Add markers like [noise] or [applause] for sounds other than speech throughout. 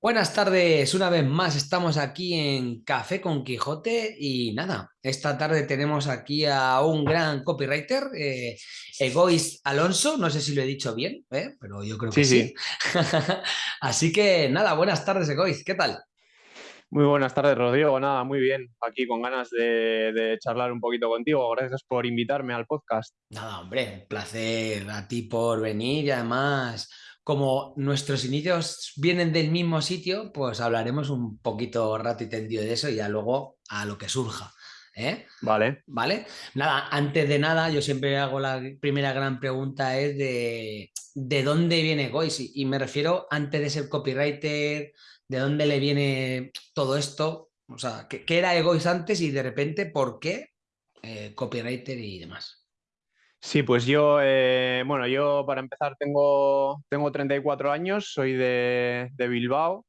Buenas tardes, una vez más estamos aquí en Café con Quijote y nada, esta tarde tenemos aquí a un gran copywriter, eh, Egois Alonso, no sé si lo he dicho bien, ¿eh? pero yo creo que Sí, sí. sí. [laughs] Así que nada, buenas tardes Egois, ¿qué tal? Muy buenas tardes, Rodrigo. Nada, muy bien. Aquí con ganas de, de charlar un poquito contigo. Gracias por invitarme al podcast. Nada, hombre, un placer a ti por venir y además, como nuestros inicios vienen del mismo sitio, pues hablaremos un poquito rato y tendido de eso y ya luego a lo que surja. ¿eh? Vale. ¿Vale? Nada, antes de nada, yo siempre hago la primera gran pregunta es de, ¿de dónde viene Gois? Y, y me refiero antes de ser copywriter, ¿de dónde le viene todo esto? O sea, ¿qué, qué era Egois antes y de repente por qué eh, copywriter y demás? Sí, pues yo, eh, bueno, yo para empezar tengo, tengo 34 años, soy de, de Bilbao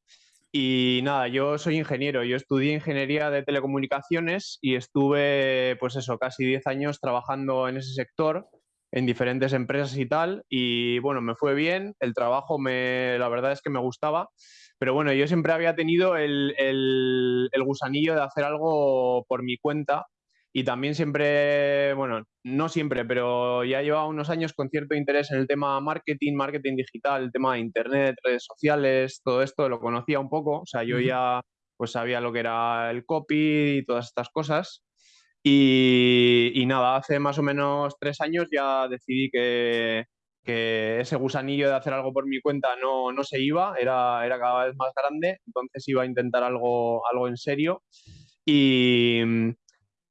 y nada, yo soy ingeniero. Yo estudié ingeniería de telecomunicaciones y estuve, pues eso, casi 10 años trabajando en ese sector, en diferentes empresas y tal. Y bueno, me fue bien, el trabajo me, la verdad es que me gustaba. Pero bueno, yo siempre había tenido el, el, el gusanillo de hacer algo por mi cuenta y también siempre, bueno, no siempre, pero ya llevaba unos años con cierto interés en el tema marketing, marketing digital, el tema de internet, redes sociales, todo esto lo conocía un poco, o sea, yo Ujú. ya pues sabía lo que era el copy y todas estas cosas. Y, y nada, hace más o menos tres años ya decidí que, que ese gusanillo de hacer algo por mi cuenta no, no se iba, era, era cada vez más grande, entonces iba a intentar algo, algo en serio. Y,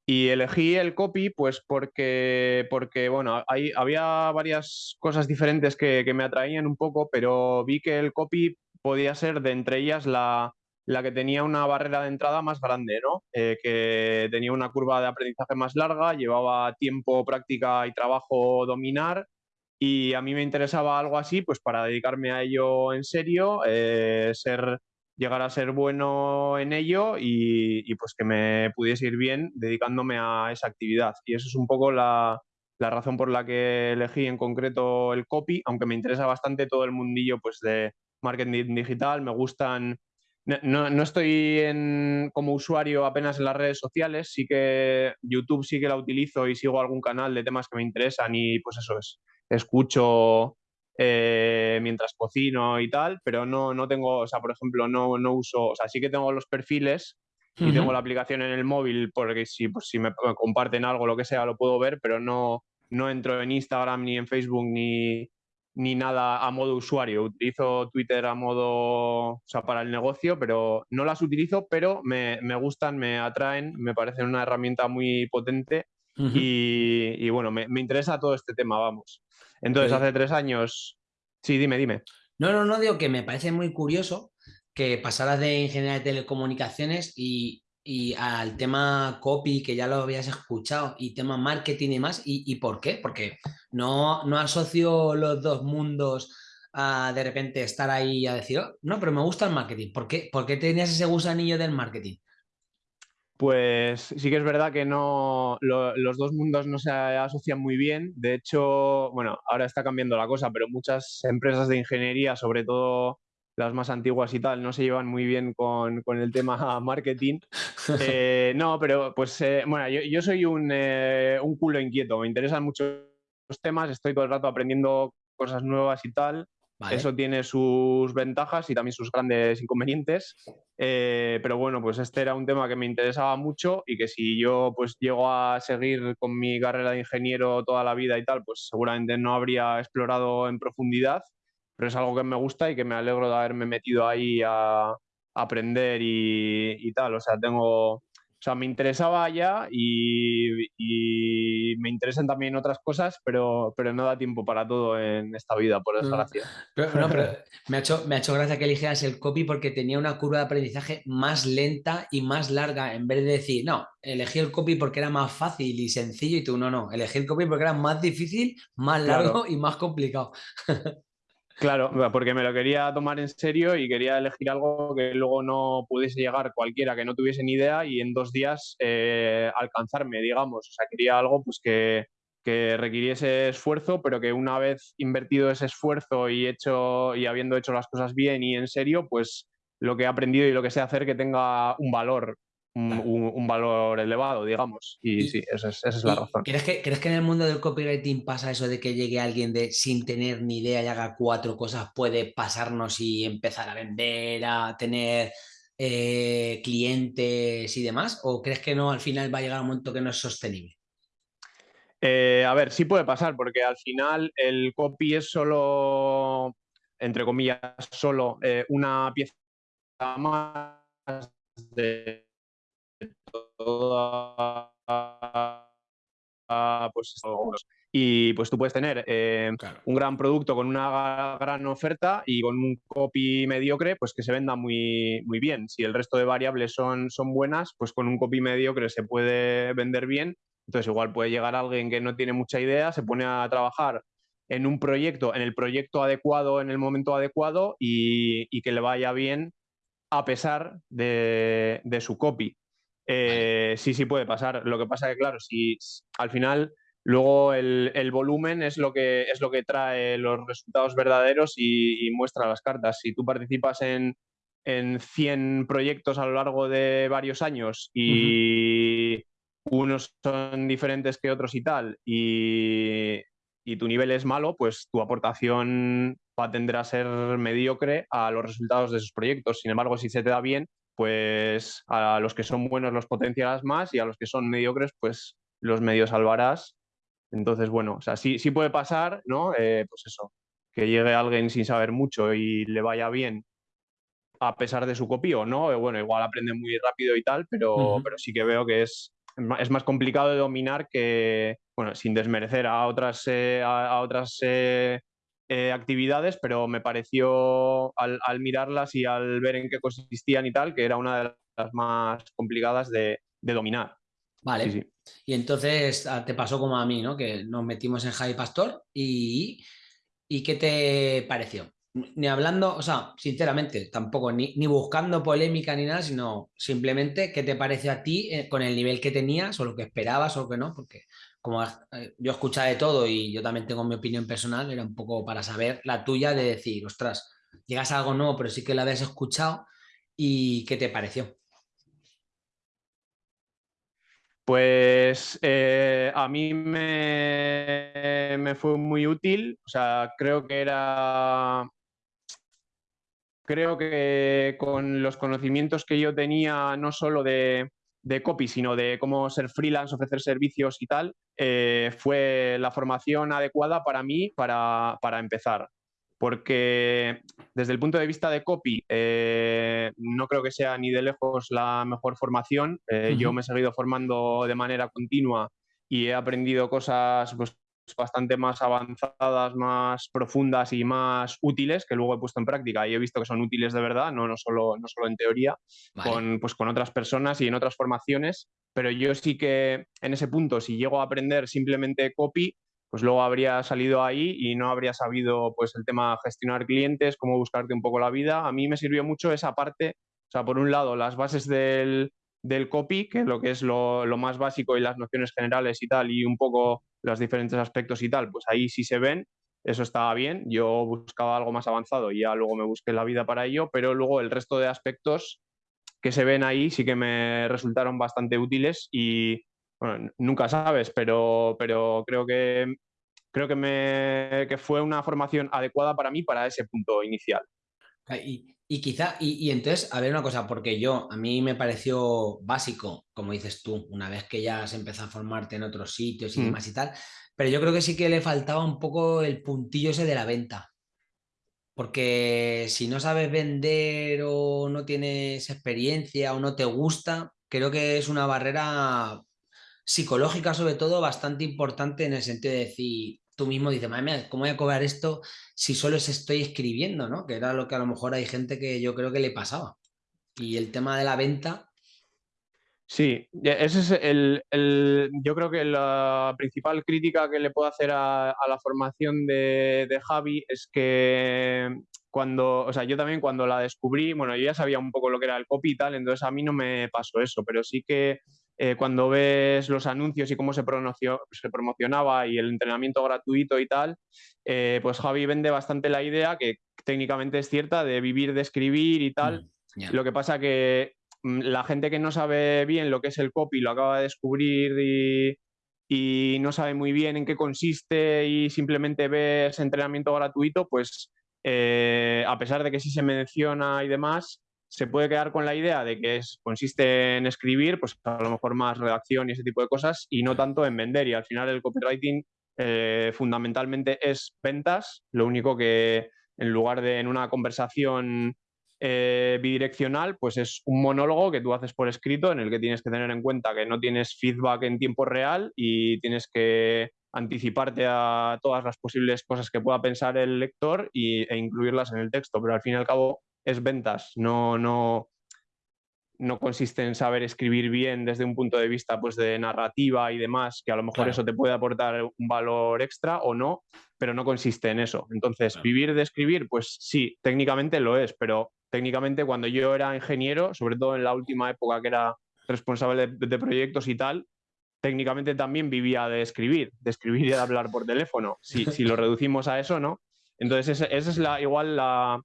y elegí el copy pues porque, porque bueno, hay, había varias cosas diferentes que, me atraían un poco, pero vi que el copy podía ser de entre ellas la, la que tenía una barrera de entrada más grande, ¿no? Eh, que tenía una curva de aprendizaje más larga, llevaba tiempo, práctica y trabajo dominar. Y a mí me interesaba algo así, pues para dedicarme a ello en serio, eh, ser llegar a ser bueno en ello y, y, pues que me pudiese ir bien dedicándome a esa actividad. Y eso es un poco la, la, razón por la que elegí en concreto el copy, aunque me interesa bastante todo el mundillo pues, de marketing digital, me gustan... No, no estoy en, como usuario apenas en las redes sociales, sí que YouTube sí que la utilizo y sigo algún canal de temas que me interesan y pues eso es, escucho eh, mientras cocino y tal, pero no, no tengo, o sea, por ejemplo, no, no uso, o sea, sí que tengo los perfiles y tengo la aplicación en el móvil porque si, pues, si me comparten algo, lo que sea, lo puedo ver, pero no, no entro en Instagram ni en Facebook ni, ni nada a modo usuario. Utilizo Twitter a modo, o sea, para el negocio, pero no las utilizo, pero me, me gustan, me atraen, me parecen una herramienta muy potente Y, y bueno, me, me interesa todo este tema, vamos. Entonces, hace tres años, sí, dime, dime. no, no, no, digo que me parece muy curioso que pasaras de ingeniería de telecomunicaciones y, y al tema copy, que ya lo habías escuchado, y tema marketing y más. ¿Y, y por qué? Porque no, no asocio los dos mundos a de repente estar ahí a decir, "Oh, no, pero me gusta el marketing. ¿Por qué? ¿Por qué tenías ese gusanillo del marketing? Pues sí que es verdad que no, lo- los dos mundos no se asocian muy bien. De hecho, bueno, ahora está cambiando la cosa, pero muchas empresas de ingeniería, sobre todo las más antiguas y tal, no se llevan muy bien con, con el tema [laughs] marketing. Eh, no, pero pues eh, bueno, yo, soy un, eh, un culo inquieto, me interesan muchos temas, estoy todo el rato aprendiendo cosas nuevas y tal. Eso tiene sus ventajas y también sus grandes inconvenientes. Eh, pero bueno, pues este era un tema que me interesaba mucho y que si yo pues llego a seguir con mi carrera de ingeniero toda la vida y tal, pues seguramente no habría explorado en profundidad, pero es algo que me gusta y que me alegro de haberme metido ahí a, a aprender y, y tal. O sea, tengo, o sea, me interesaba ya y, y me interesan también otras cosas, pero, pero no da tiempo para todo en esta vida, por Mm, desgracia. Pero, no, pero me ha hecho, me ha hecho gracia que eligieras el copy porque tenía una curva de aprendizaje más lenta y más larga, en vez de decir, no, elegí el copy porque era más fácil y sencillo, y tú no, no, elegí el copy porque era más difícil, más largo Claro, y más complicado. [laughs] Claro, porque me lo quería tomar en serio y quería elegir algo que luego no pudiese llegar cualquiera que no tuviese ni idea y en dos días eh, alcanzarme, digamos. O sea, quería algo pues que, que requiriese esfuerzo, pero que una vez invertido ese esfuerzo y hecho y habiendo hecho las cosas bien y en serio, pues lo que he aprendido y lo que sé hacer que tenga un valor un, valor elevado, digamos. Y, sí, esa es, la razón. ¿crees que, ¿Crees que en el mundo del copywriting pasa eso de que llegue alguien de sin tener ni idea y haga cuatro cosas, puede pasarnos y empezar a vender, a tener eh, clientes y demás? ¿O crees que no, al final va a llegar un momento que no es sostenible? Eh, a ver, sí puede pasar, porque al final el copy es solo, entre comillas, solo eh, una pieza más de pues, y pues tú puedes tener eh, un gran producto con una gran oferta y con un copy mediocre, pues que se venda muy, muy bien. Si el resto de variables son, son buenas, pues con un copy mediocre se puede vender bien. Entonces igual puede llegar alguien que no tiene mucha idea, se pone a trabajar en un proyecto, en el proyecto adecuado, en el momento adecuado y, que le vaya bien a pesar de, de su copy. Eh, sí, sí puede pasar. Lo que pasa es que, claro, si al final luego el, volumen es lo, que, es lo que trae los resultados verdaderos y, muestra las cartas. Si tú participas en, en, 100 proyectos a lo largo de varios años y unos son diferentes que otros y tal, y, y tu nivel es malo, pues tu aportación va a tender a ser mediocre a los resultados de esos proyectos. Sin embargo, si se te da bien, pues a los que son buenos los potenciarás más y a los que son mediocres, pues los medios salvarás. Entonces, bueno, o sea, sí, sí puede pasar, ¿no? Eh, pues eso, que llegue alguien sin saber mucho y le vaya bien a pesar de su copio, ¿no? Eh, bueno, igual aprende muy rápido y tal, pero, pero sí que veo que es, es más complicado de dominar que, bueno, sin desmerecer a otras, eh, a, otras eh, actividades, pero me pareció al, mirarlas y al ver en qué consistían y tal, que era una de las más complicadas de, dominar. Vale. Y entonces ah, te pasó como a mí, ¿no? Que nos metimos en Javi Pastor y, y ¿qué te pareció? Ni hablando, o sea, sinceramente, tampoco, ni, ni, buscando polémica ni nada, sino simplemente qué te parece a ti eh, con el nivel que tenías o lo que esperabas o que no, porque como eh, yo escuchaba de todo y yo también tengo mi opinión personal, era un poco para saber la tuya de decir, ostras, llegas a algo nuevo, pero sí que lo habías escuchado y qué te pareció. Pues eh, a mí me, me, fue muy útil, o sea, creo que era, creo que con los conocimientos que yo tenía, no solo de, de copy, sino de cómo ser freelance, ofrecer servicios y tal, eh, fue la formación adecuada para mí para, empezar. Porque desde el punto de vista de copy, eh, no creo que sea ni de lejos la mejor formación. Eh, yo me he seguido formando de manera continua y he aprendido cosas pues, bastante más avanzadas, más profundas y más útiles que luego he puesto en práctica y he visto que son útiles de verdad, no, no, solo, no solo en teoría, con, pues, con otras personas y en otras formaciones. Pero yo sí que en ese punto, si llego a aprender simplemente copy, pues luego habría salido ahí y no habría sabido pues el tema gestionar clientes, cómo buscarte un poco la vida. A mí me sirvió mucho esa parte, o sea, por un lado, las bases del, del copy, que lo que es lo, más básico y las nociones generales y tal, y un poco los diferentes aspectos y tal, pues ahí sí se ven, eso estaba bien, yo buscaba algo más avanzado y ya luego me busqué la vida para ello, pero luego el resto de aspectos que se ven ahí sí que me resultaron bastante útiles y nunca sabes, pero, pero creo que creo que, me, que fue una formación adecuada para mí para ese punto inicial. Y, y quizá, y, entonces, a ver una cosa, porque yo, a mí me pareció básico, como dices tú, una vez que ya se empezó a formarte en otros sitios y mm. demás y tal, pero yo creo que sí que le faltaba un poco el puntillo ese de la venta. Porque si no sabes vender o no tienes experiencia o no te gusta, creo que es una barrera psicológica sobre todo bastante importante en el sentido de decir, tú mismo dices, madre mía, ¿cómo voy a cobrar esto si solo se estoy escribiendo? ¿no? Que era lo que a lo mejor hay gente que yo creo que le pasaba. Y el tema de la venta. Sí, ese es el, el yo creo que la principal crítica que le puedo hacer a, la formación de, de, Javi es que cuando, o sea, yo también cuando la descubrí, bueno, yo ya sabía un poco lo que era el copy y tal, entonces a mí no me pasó eso, pero sí que eh, cuando ves los anuncios y cómo se, se, promocionaba y el entrenamiento gratuito y tal, eh, pues Javi vende bastante la idea, que técnicamente es cierta, de vivir de escribir y tal, mm. Lo que pasa que mm, la gente que no sabe bien lo que es el copy lo acaba de descubrir y, y no sabe muy bien en qué consiste y simplemente ve ese entrenamiento gratuito, pues eh, a pesar de que sí se menciona y demás, se puede quedar con la idea de que es, consiste en escribir, pues a lo mejor más redacción y ese tipo de cosas, y no tanto en vender. Y al final el copywriting eh, fundamentalmente es ventas, lo único que en lugar de en una conversación eh, bidireccional, pues es un monólogo que tú haces por escrito en el que tienes que tener en cuenta que no tienes feedback en tiempo real y tienes que anticiparte a todas las posibles cosas que pueda pensar el lector e incluirlas en el texto, pero al fin y al cabo es ventas, no, no, no consiste en saber escribir bien desde un punto de vista pues, de narrativa y demás, que a lo mejor eso te puede aportar un valor extra o no, pero no consiste en eso. Entonces, vivir de escribir, pues sí, técnicamente lo es, pero técnicamente cuando yo era ingeniero, sobre todo en la última época que era responsable de, proyectos y tal, técnicamente también vivía de escribir, de escribir y de hablar por teléfono, si, si lo [laughs] reducimos a eso, ¿no? Entonces, esa es la, igual la,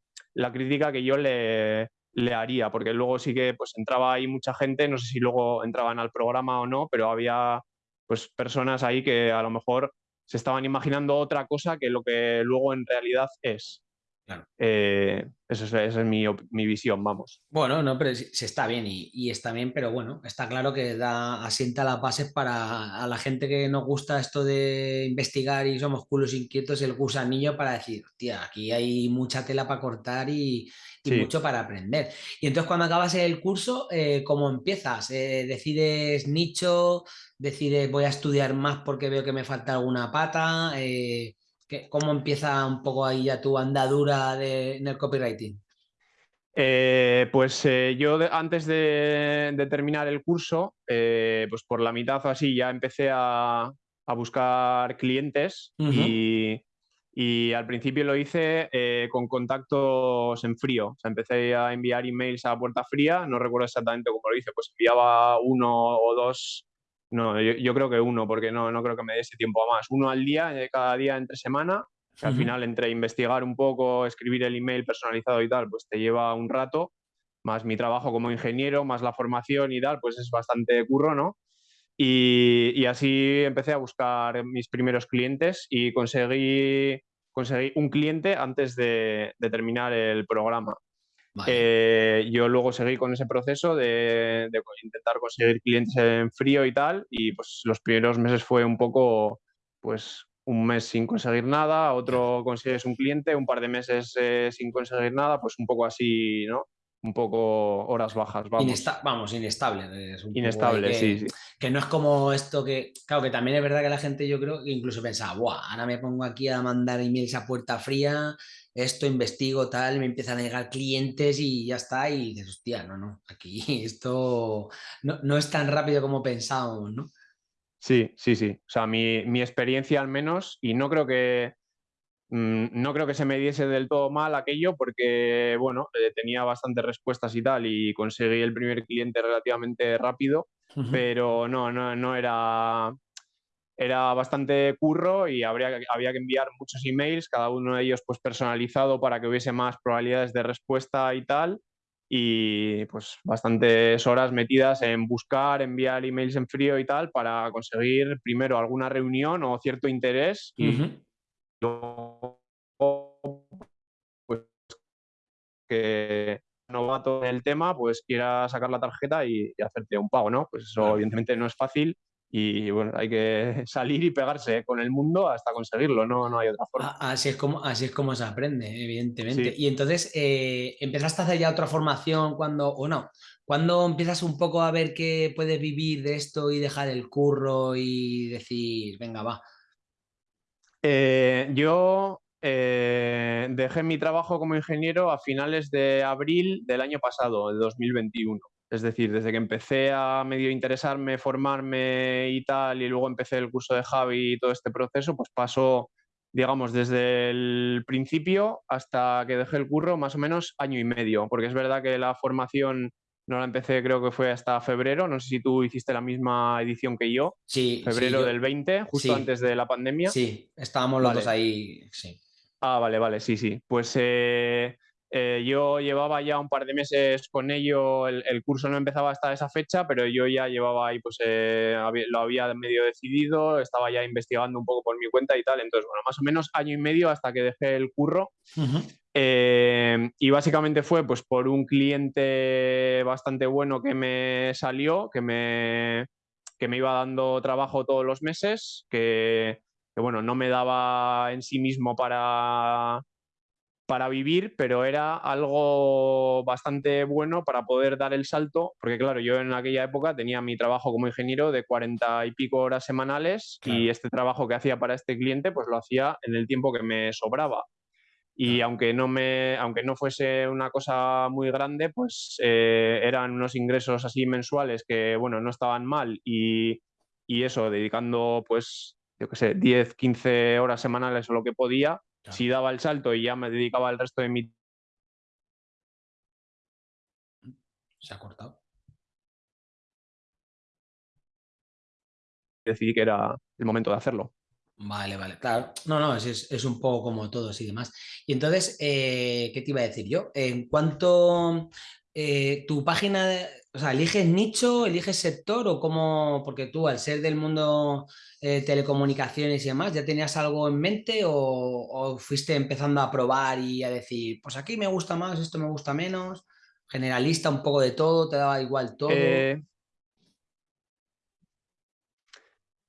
crítica que yo le, le haría, porque luego sí que pues entraba ahí mucha gente, no sé si luego entraban al programa o no, pero había pues personas ahí que a lo mejor se estaban imaginando otra cosa que lo que luego en realidad es. Eh, eso es, esa es mi, mi, visión, vamos. Bueno, no, pero se está bien y, está bien, pero bueno, está claro que da, asienta las bases para a la gente que nos gusta esto de investigar y somos culos inquietos, el gusanillo para decir, hostia, aquí hay mucha tela para cortar y, mucho para aprender. Y entonces cuando acabas el curso, eh, ¿cómo empiezas? Eh, ¿Decides nicho? ¿Decides voy a estudiar más porque veo que me falta alguna pata? Eh, ¿Cómo empieza un poco ahí ya tu andadura de, en el copywriting? Eh, pues eh, yo antes de, terminar el curso, eh, pues por la mitad o así ya empecé a, buscar clientes y, al principio lo hice con contactos en frío. O sea, empecé a enviar emails a puerta fría, no recuerdo exactamente cómo lo hice, pues enviaba uno o dos no, yo, creo que uno, porque no, no creo que me dé ese tiempo a más. Uno al día, eh, cada día entre semana, que al final entre investigar un poco, escribir el email personalizado y tal, pues te lleva un rato, más mi trabajo como ingeniero, más la formación y tal, pues es bastante curro, ¿no? Y, así empecé a buscar mis primeros clientes y conseguí, conseguí un cliente antes de terminar el programa. Eh, yo luego seguí con ese proceso de, intentar conseguir clientes en frío y tal, y pues los primeros meses fue un poco, pues un mes sin conseguir nada, otro consigues un cliente, un par de meses eh, sin conseguir nada, pues un poco así, ¿no? un poco horas bajas. Vamos, vamos inestable. inestable, sí, sí. Que no es como esto que, claro, que también es verdad que la gente yo creo que incluso pensaba, Buah, ahora me pongo aquí a mandar emails a puerta fría, esto investigo tal, me empiezan a llegar clientes y ya está, y dices, hostia, no, no, aquí [laughs] esto no, no es tan rápido como pensábamos, ¿no? Sí, sí, sí. O sea, mi, mi experiencia al menos, y no creo que, Mm, no creo que se me diese del todo mal aquello porque, bueno, eh, tenía bastantes respuestas y tal y conseguí el primer cliente relativamente rápido, pero no, no, no era... Era bastante curro y habría, había que enviar muchos emails, cada uno de ellos pues personalizado para que hubiese más probabilidades de respuesta y tal. Y pues bastantes horas metidas en buscar, enviar emails en frío y tal para conseguir primero alguna reunión o cierto interés y, pues que novato en el tema, pues quiera sacar la tarjeta y, hacerte un pago, ¿no? Pues eso evidentemente no es fácil y bueno, hay que [laughs] salir y pegarse con el mundo hasta conseguirlo, no, no hay otra forma. Así es como, así es como se aprende, evidentemente. Y entonces, eh, ¿empezaste a hacer ya otra formación cuando, o no? ¿Cuándo empiezas un poco a ver que puedes vivir de esto y dejar el curro y decir, venga, va, eh, yo eh, dejé mi trabajo como ingeniero a finales de abril del año pasado, de 2021. Es decir, desde que empecé a medio interesarme, formarme y tal, y luego empecé el curso de Javi y todo este proceso, pues pasó, digamos, desde el principio hasta que dejé el curro, más o menos año y medio, porque es verdad que la formación no la empecé, creo que fue hasta febrero. No sé si tú hiciste la misma edición que yo. Sí. Febrero del 20, justo antes de la pandemia. Sí, estábamos los dos ahí. Sí. Ah, vale, vale, sí, sí. Pues, eh, eh, yo llevaba ya un par de meses con ello, el, curso no empezaba hasta esa fecha, pero yo ya llevaba ahí, pues eh, lo había medio decidido, estaba ya investigando un poco por mi cuenta y tal, entonces, bueno, más o menos año y medio hasta que dejé el curro. Eh, y básicamente fue pues por un cliente bastante bueno que me salió, que me, que me iba dando trabajo todos los meses, que, que bueno, no me daba en sí mismo para para vivir, pero era algo bastante bueno para poder dar el salto, porque claro, yo en aquella época tenía mi trabajo como ingeniero de cuarenta y pico horas semanales y este trabajo que hacía para este cliente pues lo hacía en el tiempo que me sobraba. Y aunque no me, aunque no fuese una cosa muy grande, pues eh, eran unos ingresos así mensuales que, bueno, no estaban mal y, y eso, dedicando pues, yo qué sé, 10, 15 horas semanales o lo que podía, si daba el salto y ya me dedicaba el resto de mi... Se ha cortado. Decidí que era el momento de hacerlo. Vale, vale, claro. No, no, es, es un poco como todos y demás. Y entonces, eh, ¿qué te iba a decir yo? En cuanto eh, tu página, o sea, ¿eliges nicho, eliges sector o cómo? Porque tú, al ser del mundo eh, telecomunicaciones y demás, ¿ya tenías algo en mente o, fuiste empezando a probar y a decir, pues aquí me gusta más, esto me gusta menos? Generalista, un poco de todo, te daba igual todo. Eh,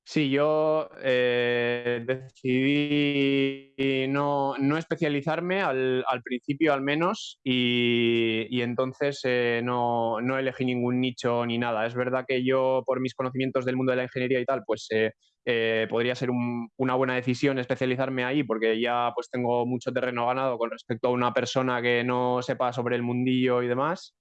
Sí, yo eh, decidí no, especializarme al, principio al menos y, entonces eh, no, elegí ningún nicho ni nada. Es verdad que yo por mis conocimientos del mundo de la ingeniería y tal, pues eh, podría ser una buena decisión especializarme ahí porque ya pues tengo mucho terreno ganado con respecto a una persona que no sepa sobre el mundillo y demás.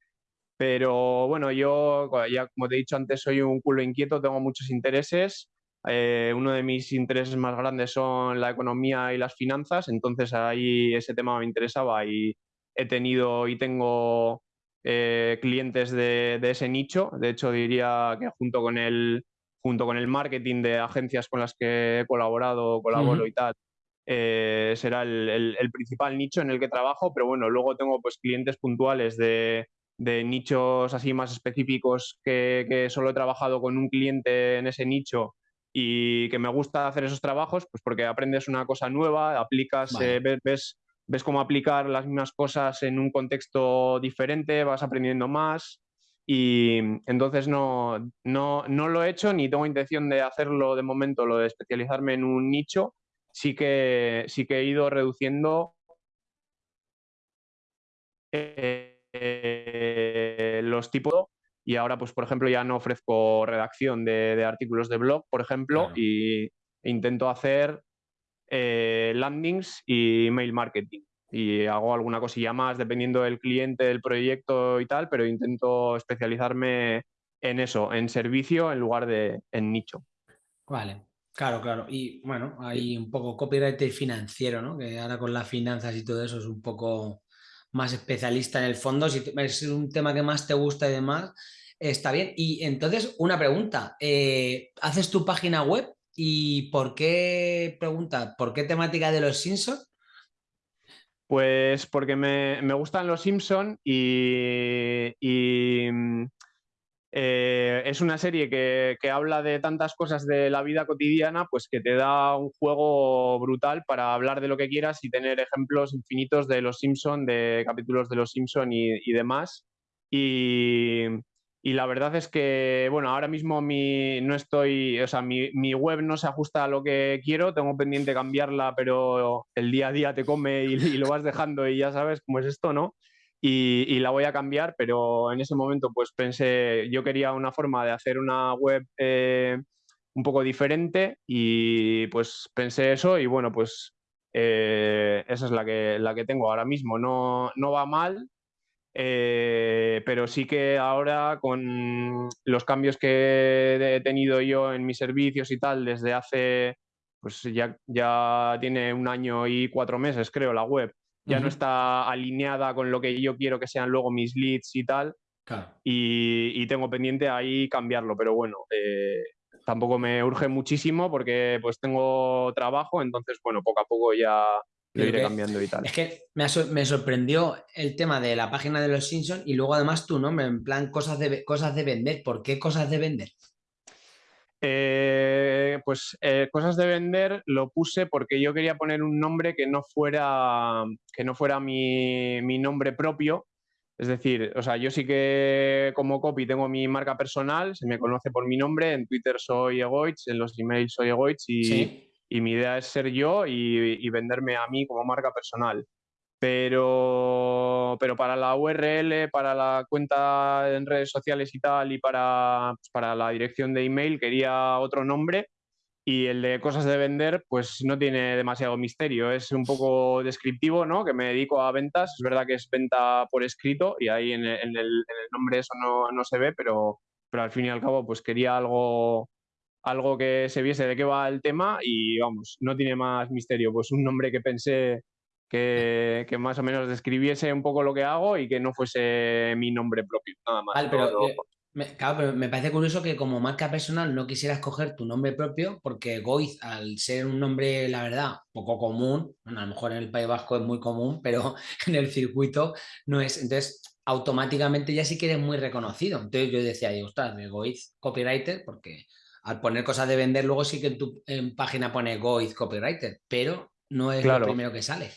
Pero bueno, yo ya como te he dicho antes soy un culo inquieto, tengo muchos intereses eh, uno de mis intereses más grandes son la economía y las finanzas, entonces ahí ese tema me interesaba y he tenido y tengo eh, clientes de, ese nicho. De hecho, diría que junto con el, junto con el marketing de agencias con las que he colaborado, colaboro y tal, eh, será el, principal nicho en el que trabajo, pero bueno, luego tengo pues clientes puntuales de, nichos así más específicos que, que, solo he trabajado con un cliente en ese nicho y que me gusta hacer esos trabajos, pues porque aprendes una cosa nueva, aplicas, eh, ves, ves, cómo aplicar las mismas cosas en un contexto diferente, vas aprendiendo más y entonces no, no, no lo he hecho ni tengo intención de hacerlo de momento, lo de especializarme en un nicho, sí que, sí que he ido reduciendo eh, los tipos y ahora, pues, por ejemplo, ya no ofrezco redacción de, artículos de blog, por ejemplo, y intento hacer eh, landings y mail marketing. Y hago alguna cosilla más dependiendo del cliente, del proyecto y tal, pero intento especializarme en eso, en servicio en lugar de en nicho. Vale, claro, claro. Y bueno, hay un poco copyright financiero, ¿no? Que ahora con las finanzas y todo eso es un poco más especialista en el fondo, si es un tema que más te gusta y demás, está bien. Y entonces, una pregunta, eh, ¿haces tu página web y por qué, pregunta, ¿por qué temática de los Simpsons? Pues porque me, gustan los Simpsons y, mm, eh, es una serie que, habla de tantas cosas de la vida cotidiana, pues que te da un juego brutal para hablar de lo que quieras y tener ejemplos infinitos de los Simpson, de capítulos de los Simpson y, demás. Y, la verdad es que, bueno, ahora mismo mi, no estoy, o sea, mi, mi, web no se ajusta a lo que quiero, tengo pendiente cambiarla, pero el día a día te come y lo vas dejando y ya sabes cómo es esto, ¿no? Y, la voy a cambiar, pero en ese momento pues pensé, yo quería una forma de hacer una web eh, un poco diferente y pues pensé eso y bueno, pues eh, esa es la que, la que tengo ahora mismo. No, no va mal, eh, pero sí que ahora con los cambios que he tenido yo en mis servicios y tal desde hace, pues ya, ya tiene un año y cuatro meses creo la web ya no está alineada con lo que yo quiero que sean luego mis leads y tal. Y, tengo pendiente ahí cambiarlo, pero bueno, eh, tampoco me urge muchísimo porque pues tengo trabajo, entonces bueno, poco a poco ya, lo iré cambiando y tal. Es que me, me, sorprendió el tema de la página de los Simpsons y luego además tu nombre, en plan cosas de, cosas de vender. ¿Por qué cosas de vender? Eh, pues eh, cosas de vender lo puse porque yo quería poner un nombre que no fuera, que no fuera mi, mi nombre propio. Es decir, o sea, yo sí que como copy tengo mi marca personal, se me conoce por mi nombre, en Twitter soy Egoich, en los emails soy Egoich y, y mi idea es ser yo y, venderme a mí como marca personal. Pero, pero para la URL, para la cuenta en redes sociales y tal, y para, para la dirección de email quería otro nombre y el de cosas de vender, pues no tiene demasiado misterio. Es un poco descriptivo, ¿no? Que me dedico a ventas. Es verdad que es venta por escrito y ahí en el, en el, nombre eso no, no, se ve, pero, pero al fin y al cabo, pues quería algo, algo que se viese de qué va el tema y vamos, no tiene más misterio. Pues un nombre que pensé que, que más o menos describiese un poco lo que hago y que no fuese mi nombre propio, nada más. pero, me, claro, pero me parece curioso que como marca personal no quisieras coger tu nombre propio porque Goiz, al ser un nombre, la verdad, poco común, bueno, a lo mejor en el País Vasco es muy común, [laughs] pero en el circuito no es. Entonces, automáticamente ya sí que eres muy reconocido. Entonces yo decía, ostras, Goiz copywriter, porque al poner cosas de vender, luego sí que en tu página pone Goiz copywriter, pero no es lo primero que sale.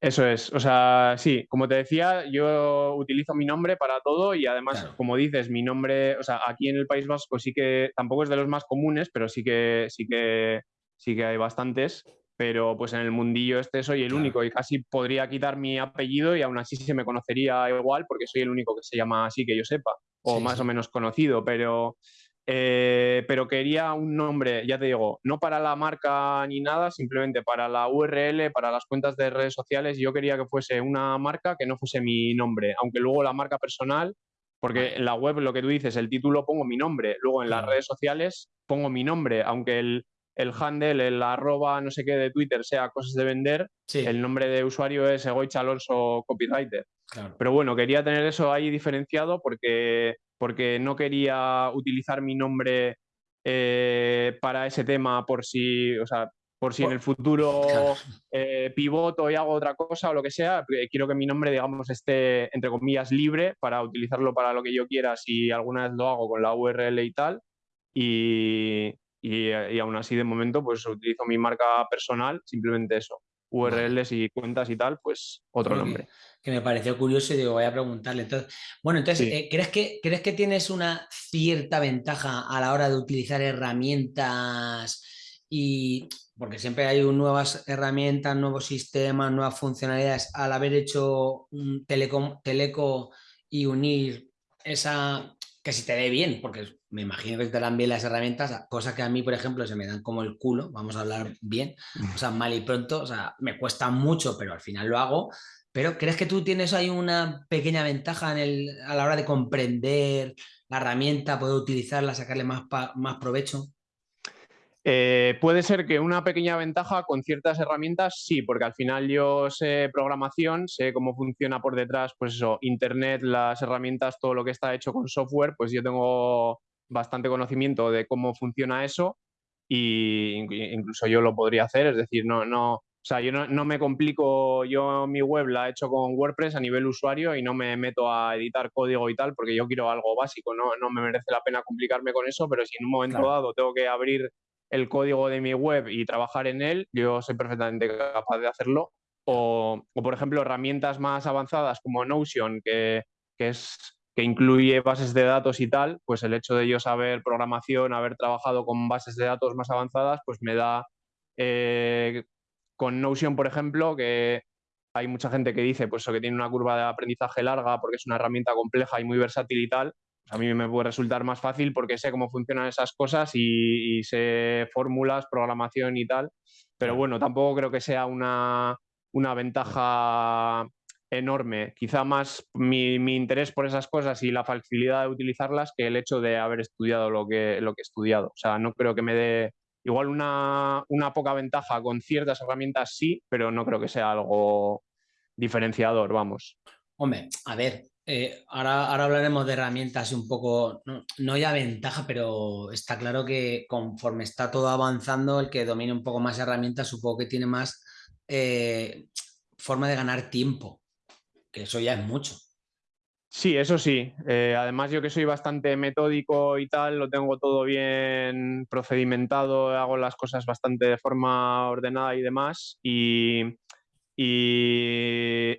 Eso es, o sea, sí, como te decía, yo utilizo mi nombre para todo y además, como dices, mi nombre, o sea, aquí en el País Vasco sí que tampoco es de los más comunes, pero sí que sí que sí que hay bastantes, pero pues en el mundillo este soy el único y casi podría quitar mi apellido y aún así se me conocería igual porque soy el único que se llama así que yo sepa o más o menos conocido, pero eh, pero quería un nombre, ya te digo, no para la marca ni nada, simplemente para la URL, para las cuentas de redes sociales. Yo quería que fuese una marca que no fuese mi nombre, aunque luego la marca personal, porque en la web lo que tú dices, el título pongo mi nombre, luego en las redes sociales pongo mi nombre, aunque el, el handle, el arroba, no sé qué de Twitter sea cosas de vender, el nombre de usuario es Egoich Alonso Copywriter. Pero bueno, quería tener eso ahí diferenciado porque porque no quería utilizar mi nombre eh, para ese tema por si, o sea, por si en el futuro [laughs] eh, pivoto y hago otra cosa o lo que sea, eh, quiero que mi nombre, digamos, esté, entre comillas, libre para utilizarlo para lo que yo quiera si alguna vez lo hago con la URL y tal. Y, y, y aún así, de momento, pues utilizo mi marca personal, simplemente eso. URLs y cuentas y tal, pues otro nombre. Que, me pareció curioso y digo, voy a preguntarle. Entonces, bueno, entonces, eh, ¿crees, que, ¿crees que tienes una cierta ventaja a la hora de utilizar herramientas y porque siempre hay nuevas herramientas, nuevos sistemas, nuevas funcionalidades, al haber hecho un telecom, teleco y unir esa, que si te dé bien, porque me imagino que te dan bien las herramientas, cosas que a mí, por ejemplo, se me dan como el culo, vamos a hablar bien, o sea, mal y pronto, o sea, me cuesta mucho, pero al final lo hago. Pero ¿crees que tú tienes ahí una pequeña ventaja en el, a la hora de comprender la herramienta, poder utilizarla, sacarle más, más provecho? Eh, puede ser que una pequeña ventaja con ciertas herramientas, sí, porque al final yo sé programación, sé cómo funciona por detrás, pues eso, Internet, las herramientas, todo lo que está hecho con software, pues yo tengo bastante conocimiento de cómo funciona eso y incluso yo lo podría hacer, es decir, no, no, o sea, yo no, me complico, yo mi web la he hecho con WordPress a nivel usuario y no me meto a editar código y tal porque yo quiero algo básico, no, no me merece la pena complicarme con eso, pero si en un momento dado tengo que abrir el código de mi web y trabajar en él, yo soy perfectamente capaz de hacerlo. O, o por ejemplo, herramientas más avanzadas como Notion, que, que es que incluye bases de datos y tal, pues el hecho de yo saber programación, haber trabajado con bases de datos más avanzadas, pues me da eh, con Notion, por ejemplo, que hay mucha gente que dice pues, que tiene una curva de aprendizaje larga porque es una herramienta compleja y muy versátil y tal. Pues a mí me puede resultar más fácil porque sé cómo funcionan esas cosas y, y sé fórmulas, programación y tal. Pero bueno, tampoco creo que sea una, una ventaja enorme. Quizá más mi, interés por esas cosas y la facilidad de utilizarlas que el hecho de haber estudiado lo que, lo que he estudiado. O sea, no creo que me dé igual una, poca ventaja con ciertas herramientas, sí, pero no creo que sea algo diferenciador, vamos. Hombre, a ver, eh, ahora, ahora hablaremos de herramientas un poco, no, no, ya ventaja, pero está claro que conforme está todo avanzando, el que domine un poco más herramientas, supongo que tiene más eh, forma de ganar tiempo, que eso ya es mucho. Sí, eso sí. Eh, además, yo que soy bastante metódico y tal, lo tengo todo bien procedimentado, hago las cosas bastante de forma ordenada y demás. Y,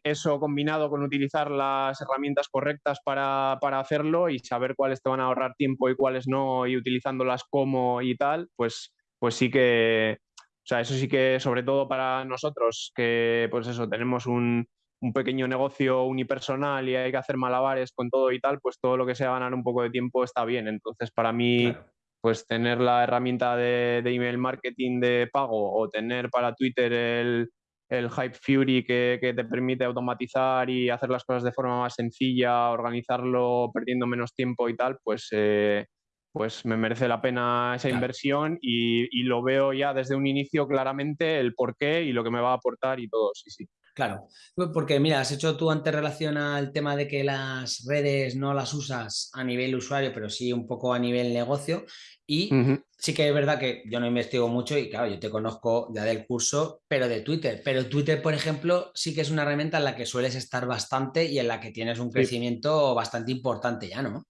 eso combinado con utilizar las herramientas correctas para, hacerlo y saber cuáles te van a ahorrar tiempo y cuáles no, y utilizándolas como y tal, pues, pues sí que, o sea, eso sí que sobre todo para nosotros, que pues eso, tenemos un, un pequeño negocio unipersonal y hay que hacer malabares con todo y tal, pues todo lo que sea ganar un poco de tiempo está bien. Entonces, para mí, pues tener la herramienta de, email marketing de pago o tener para Twitter el, el Hype Fury que, te permite automatizar y hacer las cosas de forma más sencilla, organizarlo perdiendo menos tiempo y tal, pues, eh, pues me merece la pena esa inversión y, y, lo veo ya desde un inicio claramente el por qué y lo que me va a aportar y todo, sí, sí. Claro, pues porque mira, has hecho tú antes relación al tema de que las redes no las usas a nivel usuario, pero sí un poco a nivel negocio. Y sí que es verdad que yo no investigo mucho y claro, yo te conozco ya del curso, pero de Twitter. Pero Twitter, por ejemplo, sí que es una herramienta en la que sueles estar bastante y en la que tienes un crecimiento bastante importante ya, ¿no?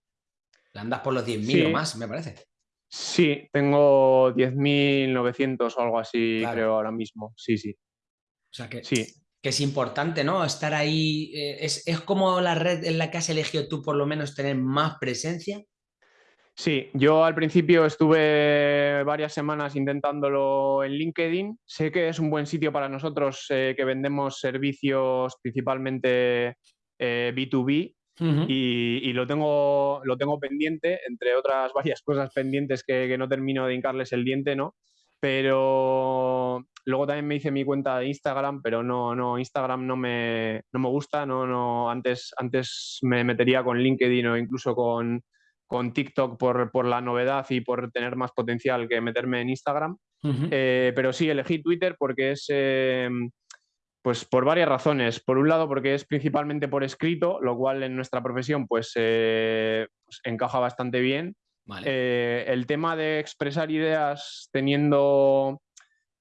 Andas por los 10.000 o más, me parece. Sí, tengo 10.900 o algo así, creo, ahora mismo. Sí, sí. O sea que sí que es importante, ¿no? Estar ahí, eh, es, como la red en la que has elegido tú por lo menos tener más presencia. Sí, yo al principio estuve varias semanas intentándolo en LinkedIn. Sé que es un buen sitio para nosotros eh, que vendemos servicios principalmente B2B eh, y, lo, tengo, lo tengo pendiente, entre otras [laughs] varias cosas pendientes que, que no termino de hincarles el diente, ¿no? Pero Luego también me hice mi cuenta de Instagram, pero no, no, Instagram no me, no me gusta. No, no, antes, antes me metería con LinkedIn o incluso con, con TikTok por, por, la novedad y por tener más potencial que meterme en Instagram. Eh, pero sí, elegí Twitter porque es, eh, pues por varias razones. Por un lado, porque es principalmente por escrito, lo cual en nuestra profesión pues, eh, pues encaja bastante bien. el tema de expresar ideas teniendo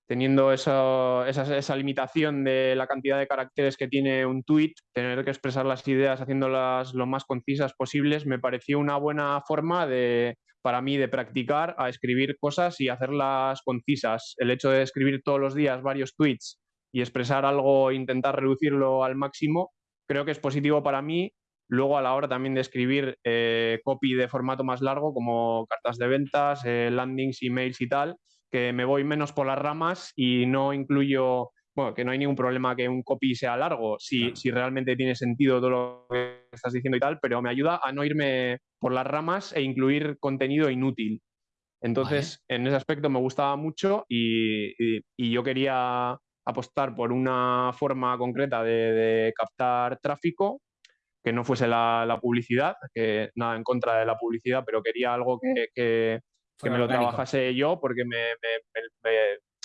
teniendo esa, limitación de la cantidad de caracteres que tiene un tweet, tener que expresar las ideas haciéndolas lo más concisas posibles, me pareció una buena forma de, para mí de practicar a escribir cosas y hacerlas concisas. El hecho de escribir todos los días varios tweets y expresar algo, intentar reducirlo al máximo, creo que es positivo para mí. Luego a la hora también de escribir eh, copy de formato más largo, como cartas de ventas, eh, landings, emails y tal, que me voy menos por las ramas y no incluyo, bueno, que no hay ningún problema que un copy sea largo, si, si realmente tiene sentido todo lo que estás diciendo y tal, pero me ayuda a no irme por las ramas e incluir contenido inútil. Entonces, en ese aspecto me gustaba mucho y, y, yo quería apostar por una forma concreta de, captar tráfico que no fuese la, la, publicidad, que nada en contra de la publicidad, pero quería algo que, que, que me lo trabajase yo porque me,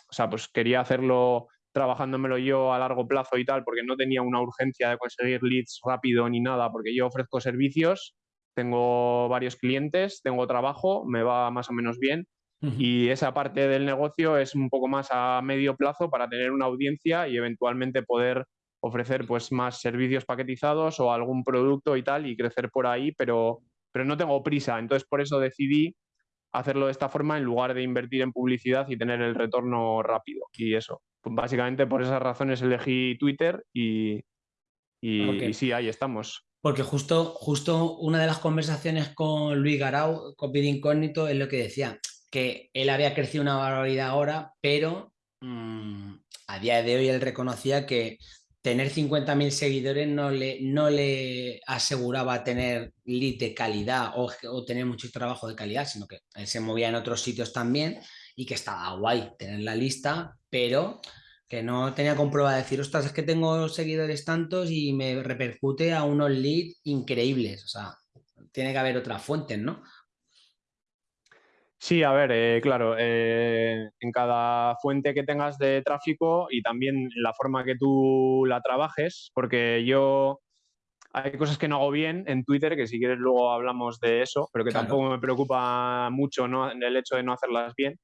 o sea, pues quería hacerlo trabajándomelo yo a largo plazo y tal, porque no tenía una urgencia de conseguir leads rápido ni nada, porque yo ofrezco servicios, tengo varios clientes, tengo trabajo, me va más o menos bien. Y esa parte del negocio es un poco más a medio plazo para tener una audiencia y eventualmente poder ofrecer pues más servicios paquetizados o algún producto y tal y crecer por ahí, pero, pero no tengo prisa. Entonces por eso decidí hacerlo de esta forma en lugar de invertir en publicidad y tener el retorno rápido. Y eso, pues básicamente por esas razones elegí Twitter y, y, sí, ahí estamos. Porque justo, justo una de las conversaciones con Luis Garau, con Pid Incógnito, es lo que decía, que él había crecido una barbaridad ahora, pero mm, a día de hoy él reconocía que tener 50.000 seguidores no le, no le aseguraba tener lead de calidad o, tener mucho trabajo de calidad, sino que él se movía en otros sitios también y que estaba guay tener la lista, pero que no tenía comprobado decir, ostras, es que tengo seguidores tantos y me repercute a unos leads increíbles. O sea, tiene que haber otras fuentes, ¿no? Sí, a ver, eh, claro, eh, en cada fuente que tengas de tráfico y también la forma que tú la trabajes, porque yo hay cosas que no hago bien en Twitter, que si quieres luego hablamos de eso, pero que tampoco me preocupa mucho ¿no? el hecho de no hacerlas bien.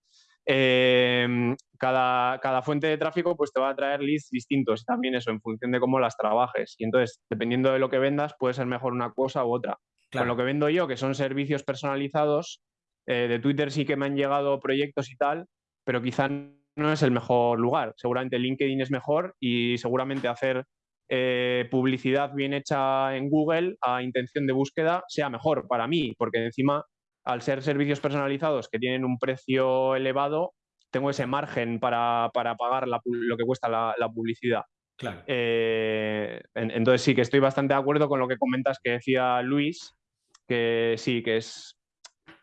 em, cada, cada, fuente de tráfico pues te va a traer leads distintos, también eso, en función de cómo las trabajes. Y entonces, dependiendo de lo que vendas, puede ser mejor una cosa u otra. Con lo que vendo yo, que son servicios personalizados, eh, de Twitter sí que me han llegado proyectos y tal, pero quizá no es el mejor lugar. Seguramente LinkedIn es mejor y seguramente hacer eh, publicidad bien hecha en Google a intención de búsqueda sea mejor para mí, porque encima, al ser servicios personalizados que tienen un precio elevado, tengo ese margen para, pagar lo que cuesta la, publicidad. Claro. Eh, entonces sí que estoy bastante de acuerdo con lo que comentas que decía Luis, que sí, que es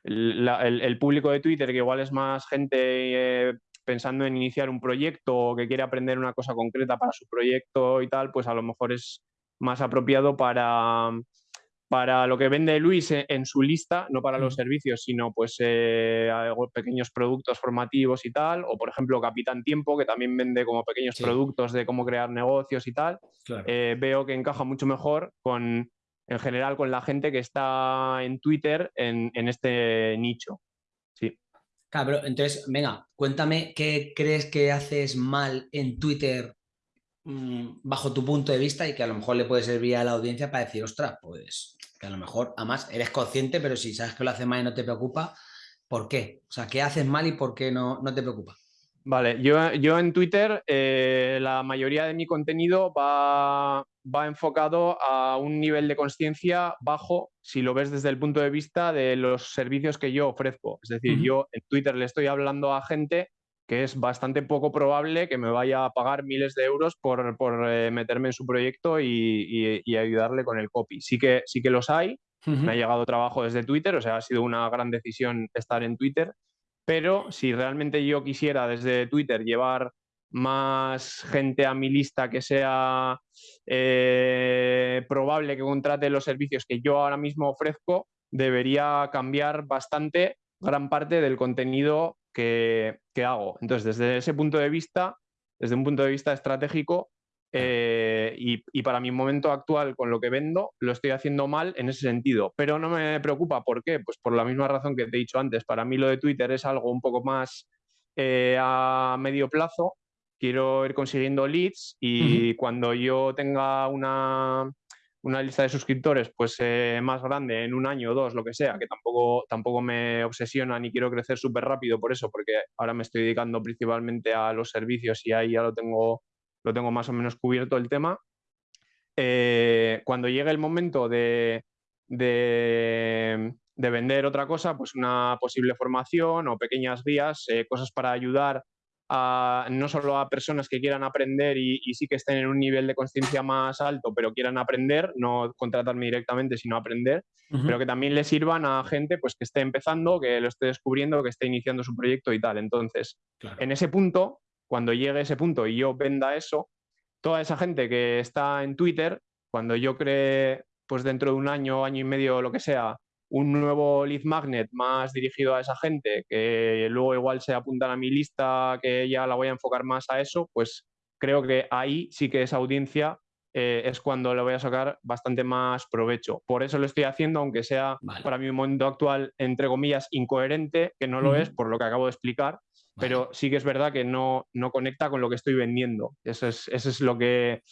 el, público de Twitter, que igual es más gente eh, pensando en iniciar un proyecto o que quiere aprender una cosa concreta para su proyecto y tal, pues a lo mejor es más apropiado para, para lo que vende Luis en, su lista, no para los servicios, sino pues eh, pequeños productos formativos y tal, o por ejemplo Capitán Tiempo, que también vende como pequeños productos de cómo crear negocios y tal, eh, veo que encaja mucho mejor con, en general, con la gente que está en Twitter en, este nicho. Sí. Claro, entonces, venga, cuéntame qué crees que haces mal en Twitter mm, bajo tu punto de vista y que a lo mejor le puede servir a la audiencia para decir, ostras, pues que a lo mejor, además, eres consciente, pero si sabes que lo haces mal y no te preocupa, ¿por qué? O sea, ¿qué haces mal y por qué no, no te preocupa? Vale, yo, yo en Twitter eh, la mayoría de mi contenido va, va enfocado a un nivel de conciencia bajo si lo ves desde el punto de vista de los servicios que yo ofrezco. Es decir, yo en Twitter le estoy hablando a gente que es bastante poco probable que me vaya a pagar miles de euros por, eh, meterme en su proyecto y, ayudarle con el copy. Sí que, sí que los hay, me ha llegado trabajo desde Twitter, o sea, ha sido una gran decisión estar en Twitter, pero si realmente yo quisiera desde Twitter llevar más gente a mi lista que sea eh, probable que contrate los servicios que yo ahora mismo ofrezco, debería cambiar bastante gran parte del contenido que, hago. Entonces, desde ese punto de vista, desde un punto de vista estratégico, eh, y, y, para mi momento actual con lo que vendo, lo estoy haciendo mal en ese sentido. Pero no me preocupa. ¿Por qué? Pues por la misma razón que te he dicho antes. Para mí lo de Twitter es algo un poco más eh, a medio plazo quiero ir consiguiendo leads y cuando yo tenga una, lista de suscriptores pues eh, más grande en un año o dos, lo que sea, que tampoco, tampoco me obsesiona ni quiero crecer súper rápido por eso, porque ahora me estoy dedicando principalmente a los servicios y ahí ya lo tengo, lo tengo más o menos cubierto el tema. Eh, cuando llegue el momento de, de, vender otra cosa, pues una posible formación o pequeñas guías, eh, cosas para ayudar no solo a personas que quieran aprender y, sí que estén en un nivel de conciencia más alto, pero quieran aprender, no contratarme directamente, sino aprender, pero que también le sirvan a gente pues, que esté empezando, que lo esté descubriendo, que esté iniciando su proyecto y tal. Entonces, en ese punto, cuando llegue ese punto y yo venda eso, toda esa gente que está en Twitter, cuando yo cree, pues dentro de un año, año y medio, lo que sea, un nuevo lead magnet más dirigido a esa gente, que luego igual se apuntan a mi lista, que ya la voy a enfocar más a eso, pues creo que ahí sí que esa audiencia eh, es cuando le voy a sacar bastante más provecho. Por eso lo estoy haciendo, aunque sea para mi momento actual, entre comillas, incoherente, que no lo es por lo que acabo de explicar, pero sí que es verdad que no, no conecta con lo que estoy vendiendo. Eso es, eso es lo que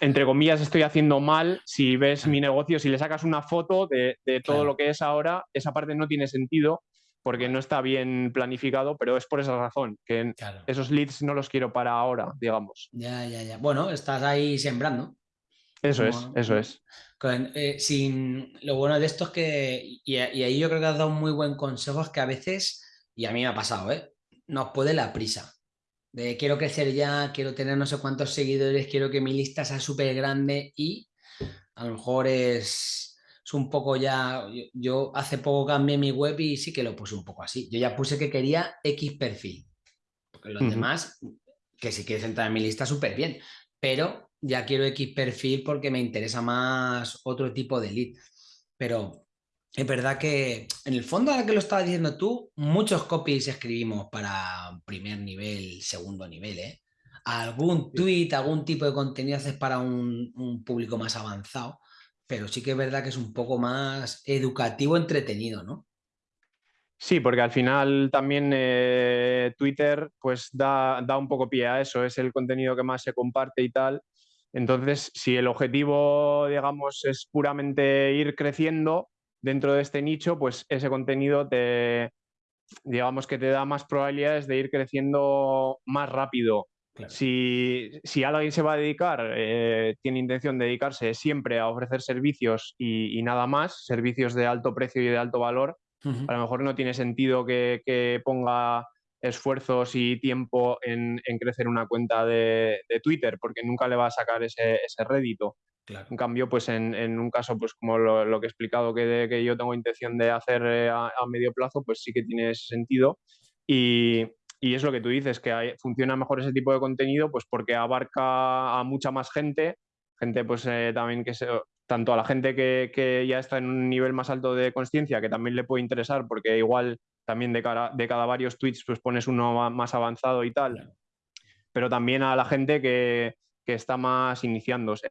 entre comillas, estoy haciendo mal si ves mi negocio, si le sacas una foto de, todo lo que es ahora, esa parte no tiene sentido porque no está bien planificado, pero es por esa razón, que esos leads no los quiero para ahora, digamos. Ya, ya, ya. Bueno, estás ahí sembrando. Eso es, eso es. Eh, sin, lo bueno de esto es que, y, ahí yo creo que has dado un muy buen consejo, es que a veces, y a mí me ha pasado, ¿eh? Nos puede la prisa de quiero crecer ya, quiero tener no sé cuántos seguidores, quiero que mi lista sea súper grande y a lo mejor es, un poco ya, yo, hace poco cambié mi web y sí que lo puse un poco así. Yo ya puse que quería X perfil, porque los demás, que si quieres entrar en mi lista súper bien, pero ya quiero X perfil porque me interesa más otro tipo de lead. Pero es verdad que en el fondo, ahora que lo estabas diciendo tú, muchos copies escribimos para primer nivel, segundo nivel, ¿eh? Algún tweet, algún tipo de contenido haces para un, público más avanzado, pero sí que es verdad que es un poco más educativo, entretenido, ¿no? Sí, porque al final también eh, Twitter pues da, da, un poco pie a eso, es el contenido que más se comparte y tal. Entonces, si el objetivo, digamos, es puramente ir creciendo dentro de este nicho, pues ese contenido te, digamos que te da más probabilidades de ir creciendo más rápido. Si, si, alguien se va a dedicar, eh, tiene intención de dedicarse siempre a ofrecer servicios y, y, nada más, servicios de alto precio y de alto valor, a lo mejor no tiene sentido que, ponga esfuerzos y tiempo en, crecer una cuenta de, Twitter, porque nunca le va a sacar ese, rédito. En cambio, pues en, un caso, pues como lo, que he explicado que, que, yo tengo intención de hacer eh, a, medio plazo, pues sí que tiene ese sentido. Y, es lo que tú dices, que funciona mejor ese tipo de contenido, pues porque abarca a mucha más gente, gente pues eh, también que se, tanto a la gente que, ya está en un nivel más alto de conciencia, que también le puede interesar, porque igual también de, cara, de cada varios tweets pues pones uno más avanzado y tal, pero también a la gente que, está más iniciándose.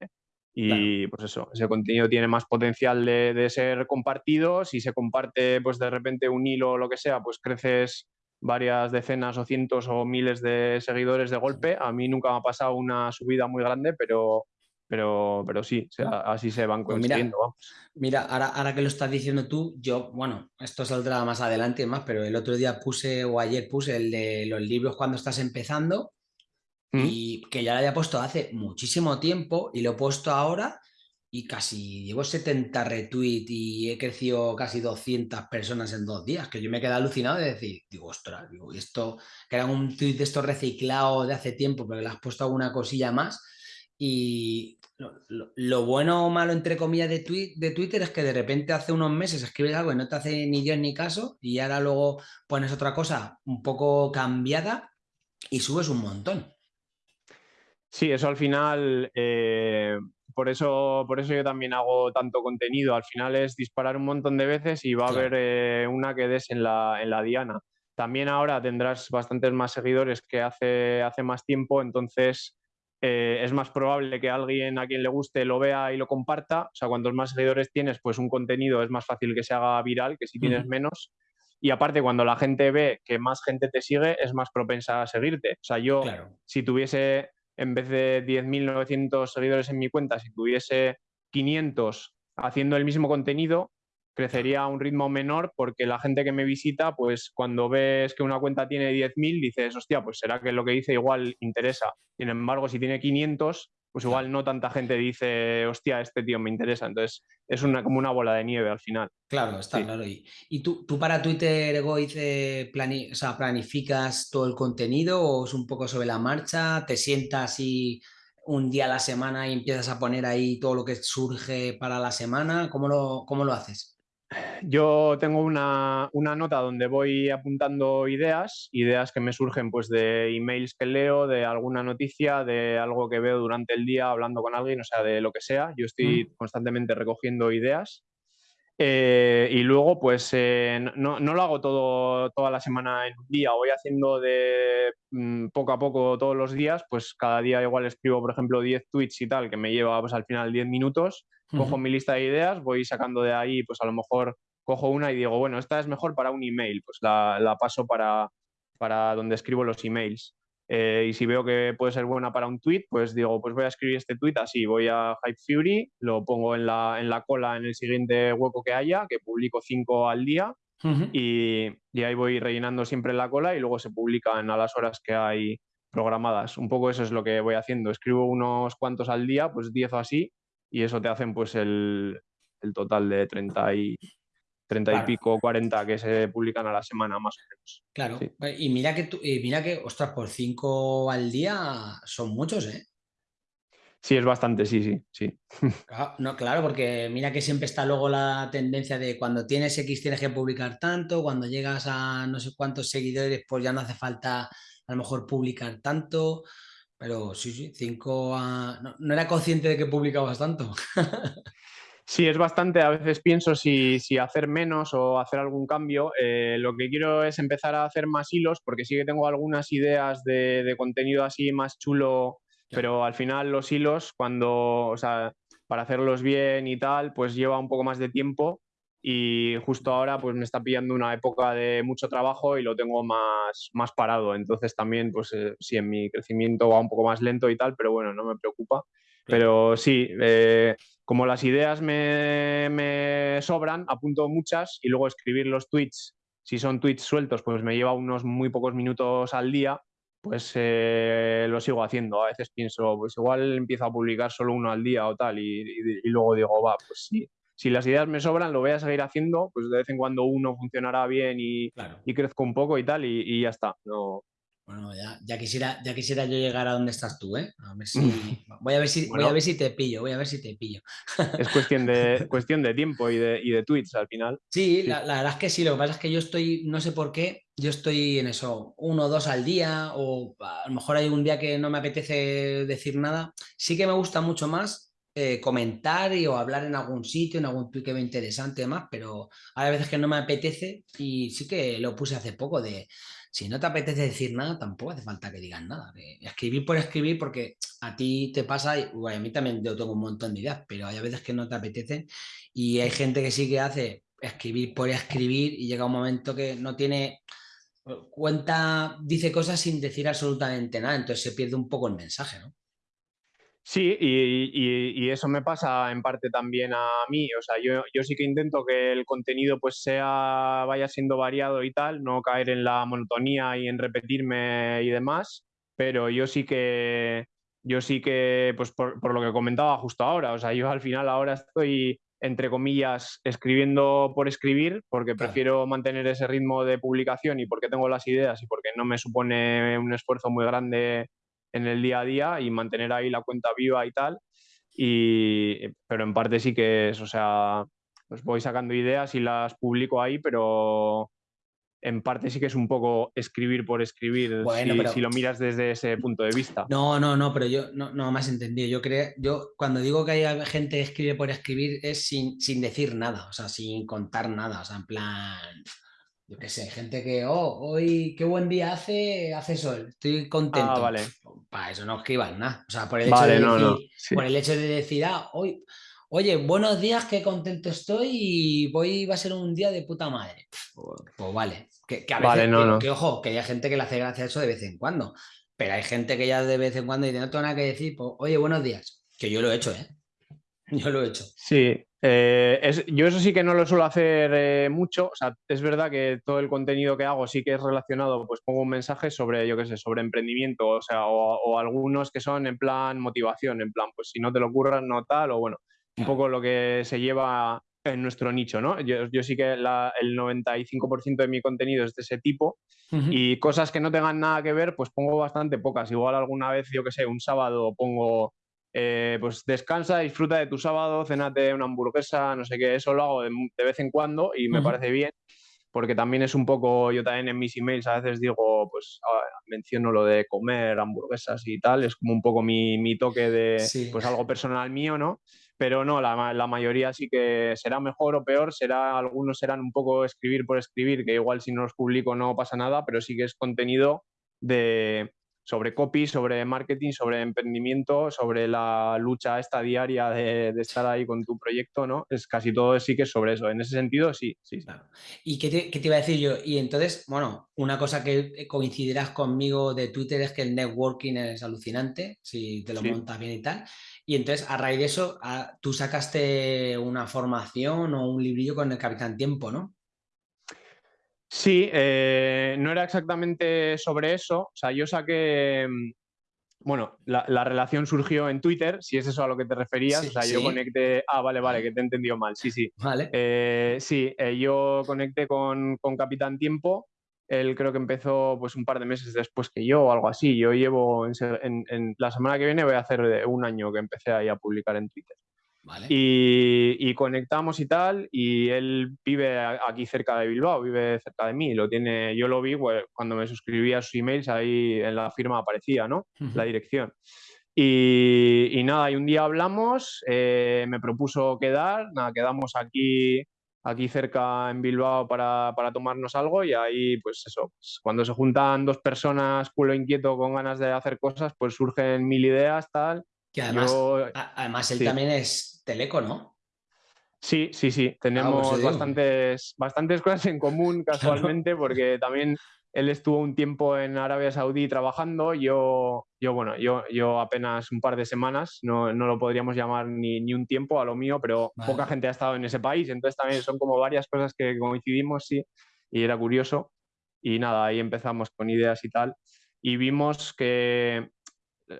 Y pues eso, ese contenido tiene más potencial de, ser compartido. Si se comparte, pues de repente un hilo o lo que sea, pues creces varias decenas o cientos o miles de seguidores de golpe. A mí nunca me ha pasado una subida muy grande, pero, pero, pero sí, así se van pues consiguiendo. mira, ahora, ahora, que lo estás diciendo tú, yo, bueno, esto saldrá más adelante más, pero el otro día puse, o ayer puse el de los libros cuando estás empezando, ¿Mm? y que ya lo había puesto hace muchísimo tiempo, y lo he puesto ahora, y casi llevo 70 retweets y he crecido casi 200 personas en dos días, que yo me quedé alucinado de decir, digo, ostras, digo, esto, que era un tweet de esto reciclado de hace tiempo, pero le has puesto alguna cosilla más, y lo, bueno o malo, entre comillas, de, de, Twitter es que de repente hace unos meses escribes algo y no te hace ni Dios ni caso y ahora luego pones otra cosa un poco cambiada y subes un montón. Sí, eso al final, eh, por, eso, por eso yo también hago tanto contenido. Al final es disparar un montón de veces y va a haber eh, una que des en la, en la diana. También ahora tendrás bastantes más seguidores que hace, hace más tiempo, entonces eh, es más probable que alguien a quien le guste lo vea y lo comparta. O sea, cuantos más seguidores tienes, pues un contenido es más fácil que se haga viral que si tienes menos. Y aparte, cuando la gente ve que más gente te sigue, es más propensa a seguirte. O sea, yo, si tuviese, en vez de 10.900 seguidores en mi cuenta, si tuviese 500 haciendo el mismo contenido, crecería a un ritmo menor porque la gente que me visita, pues cuando ves que una cuenta tiene 10.000, dices, hostia, pues será que lo que dice igual interesa. Sin embargo, si tiene 500, pues igual no tanta gente dice, hostia, este tío me interesa. Entonces es una, como una bola de nieve al final. Claro, está claro. ¿Y, y tú, tú, para Twitter, Egoiz, plani o sea, planificas todo el contenido o es un poco sobre la marcha? ¿Te sientas y un día a la semana y empiezas a poner ahí todo lo que surge para la semana? ¿Cómo lo, cómo lo haces? Yo tengo una, nota donde voy apuntando ideas, ideas que me surgen pues de emails que leo, de alguna noticia, de algo que veo durante el día hablando con alguien, o sea, de lo que sea. Yo estoy mm. constantemente recogiendo ideas. Eh, y luego, pues eh, no, lo hago todo, toda la semana en un día, voy haciendo de mm, poco a poco todos los días, pues cada día igual escribo, por ejemplo, 10 tweets y tal, que me lleva pues al final 10 minutos cojo mi lista de ideas, voy sacando de ahí, pues a lo mejor cojo una y digo, bueno, esta es mejor para un email, pues la, paso para, para donde escribo los emails. Eh, y si veo que puede ser buena para un tweet, pues digo, pues voy a escribir este tweet así, voy a Hype Fury, lo pongo en la, en la cola en el siguiente hueco que haya, que publico cinco al día, y, y, ahí voy rellenando siempre la cola y luego se publican a las horas que hay programadas. Un poco eso es lo que voy haciendo. Escribo unos cuantos al día, pues 10 o así, y eso te hacen pues el, total de 30 y, 30 y pico, 40 que se publican a la semana más o menos. Claro, y mira que, tú, mira que, ostras, por 5 al día son muchos, ¿eh? Sí, es bastante, sí, sí, sí. [laughs] Claro, no, claro, porque mira que siempre está luego la tendencia de cuando tienes X tienes que publicar tanto, cuando llegas a no sé cuántos seguidores, pues ya no hace falta a lo mejor publicar tanto. Pero sí, sí, cinco no, era consciente de que publicabas tanto. [laughs] Sí, es bastante. A veces pienso si, hacer menos o hacer algún cambio. Eh, lo que quiero es empezar a hacer más hilos, porque sí que tengo algunas ideas de, contenido así más chulo, pero al final los hilos, cuando, o sea, para hacerlos bien y tal, pues lleva un poco más de tiempo. Y justo ahora pues me está pillando una época de mucho trabajo y lo tengo más, más parado. Entonces también pues eh, sí, en mi crecimiento va un poco más lento y tal, pero bueno, no me preocupa. Pero sí, eh, como las ideas me, me, sobran, apunto muchas y luego escribir los tweets, si son tweets sueltos, pues me lleva unos muy pocos minutos al día, pues eh, lo sigo haciendo. A veces pienso, pues igual empiezo a publicar solo uno al día o tal y, y luego digo, va, pues sí, si las ideas me sobran, lo voy a seguir haciendo, pues de vez en cuando uno funcionará bien y, y crezco un poco y tal, y, ya está. No... Bueno, ya, quisiera, ya quisiera yo llegar a donde estás tú, ¿eh? A ver si, [laughs] voy, a ver si, voy a ver si te pillo, voy a ver si te pillo. Es cuestión de, [laughs] cuestión de tiempo y de, y de tweets al final. Sí, La, la, verdad es que sí, lo que pasa es que yo estoy, no sé por qué, yo estoy en eso, uno o dos al día, o a lo mejor hay un día que no me apetece decir nada. Sí que me gusta mucho más eh, comentar o hablar en algún sitio, en algún tweet que interesante y demás, pero hay veces que no me apetece y sí que lo puse hace poco de si no te apetece decir nada, tampoco hace falta que digas nada. escribir por escribir, porque a ti te pasa, y a mí también yo tengo un montón de ideas, pero hay veces que no te apetece y hay gente que sí que hace escribir por escribir y llega un momento que no tiene cuenta, dice cosas sin decir absolutamente nada, entonces se pierde un poco el mensaje, ¿no? Sí, y, eso me pasa en parte también a mí. O sea, yo, yo, sí que intento que el contenido pues sea, vaya siendo variado y tal, no caer en la monotonía y en repetirme y demás, pero yo sí que, yo sí que, pues por, por lo que comentaba justo ahora, o sea, yo al final ahora estoy, entre comillas, escribiendo por escribir, porque prefiero mantener ese ritmo de publicación y porque tengo las ideas y porque no me supone un esfuerzo muy grande en el día a día y mantener ahí la cuenta viva y tal. Y, pero en parte sí que es, o sea, pues voy sacando ideas y las publico ahí, pero en parte sí que es un poco escribir por escribir, si, lo miras desde ese punto de vista. No, no, no, pero yo no, no me has entendido. Yo creo, yo cuando digo que hay gente que escribe por escribir es sin, sin decir nada, o sea, sin contar nada, o sea, en plan, yo qué sé, gente que, oh, hoy qué buen día hace, hace sol, estoy contento. Ah, vale. Para eso no escriban nada. O sea, por el hecho, de, decir, por el hecho de decir, ah, hoy, oye, buenos días, qué contento estoy y hoy va a ser un día de puta madre. Pues, pues vale. Que, a veces, que, ojo, que hay gente que le hace gracia eso de vez en cuando. Pero hay gente que ya de vez en cuando dice, no tengo nada que decir, pues, oye, buenos días. Que yo lo he hecho, ¿eh? [laughs] Yo lo he hecho. Sí, eh, yo eso sí que no lo suelo hacer eh, mucho. O sea, es verdad que todo el contenido que hago sí que es relacionado, pues pongo un mensaje sobre, yo qué sé, sobre emprendimiento, o sea, o, algunos que son en plan motivación, en plan, pues si no te lo ocurras, no tal, o bueno, un poco lo que se lleva en nuestro nicho, ¿no? Yo, sí que el 95% de mi contenido es de ese tipo y cosas que no tengan nada que ver, pues pongo bastante pocas. Igual alguna vez, yo que sé, un sábado pongo eh, pues descansa, disfruta de tu sábado, cenate una hamburguesa, no sé qué, eso lo hago de, vez en cuando y me parece bien, porque también es un poco, yo también en mis emails a veces digo, pues ah, menciono lo de comer hamburguesas y tal, es como un poco mi, mi toque de, pues algo personal mío, ¿no? Pero no, la, la, mayoría sí que será mejor o peor, será, algunos serán un poco escribir por escribir, que igual si no los publico no pasa nada, pero sí que es contenido de, sobre copy, sobre marketing, sobre emprendimiento, sobre la lucha esta diaria de, estar ahí con tu proyecto, ¿no? Es casi todo sí que es sobre eso. En ese sentido, sí, sí. ¿Y qué te, iba a decir yo? Y entonces, bueno, una cosa que coincidirás conmigo de Twitter es que el networking es alucinante, si te lo montas bien y tal. Y entonces, a raíz de eso, tú sacaste una formación o un librillo con el Capitán Tiempo, ¿no? Sí, eh, no era exactamente sobre eso. O sea, yo saqué. Mm, bueno, la, relación surgió en Twitter, si es eso a lo que te referías. o sea, yo conecté. Ah, vale, vale, que te he entendido mal. Sí, sí. Vale. Eh, sí, eh, yo conecté con, Capitán Tiempo. Él creo que empezó pues un par de meses después que yo o algo así. Yo llevo en, en la semana que viene voy a hacer un año que empecé ahí a publicar en Twitter. Y, conectamos y tal, y él vive aquí cerca de Bilbao, vive cerca de mí, lo tiene, yo lo vi pues, cuando me suscribí a sus emails, ahí en la firma aparecía, ¿no? La dirección. Y, nada, y un día hablamos, eh, me propuso quedar, nada, quedamos aquí, aquí cerca en Bilbao para, para tomarnos algo y ahí, pues eso, pues, cuando se juntan dos personas culo inquieto con ganas de hacer cosas, pues surgen mil ideas, tal. Que además, además él también es Teleco, ¿no? Sí, sí, sí. Tenemos bastantes, bastantes cosas en común [laughs] casualmente porque también él estuvo un tiempo en Arabia Saudí trabajando, yo, yo bueno, yo, yo apenas un par de semanas, no, no lo podríamos llamar ni, ni, un tiempo a lo mío, pero poca gente ha estado en ese país, entonces también son como varias cosas que coincidimos, sí, y era curioso. Y nada, ahí empezamos con ideas y tal, y vimos que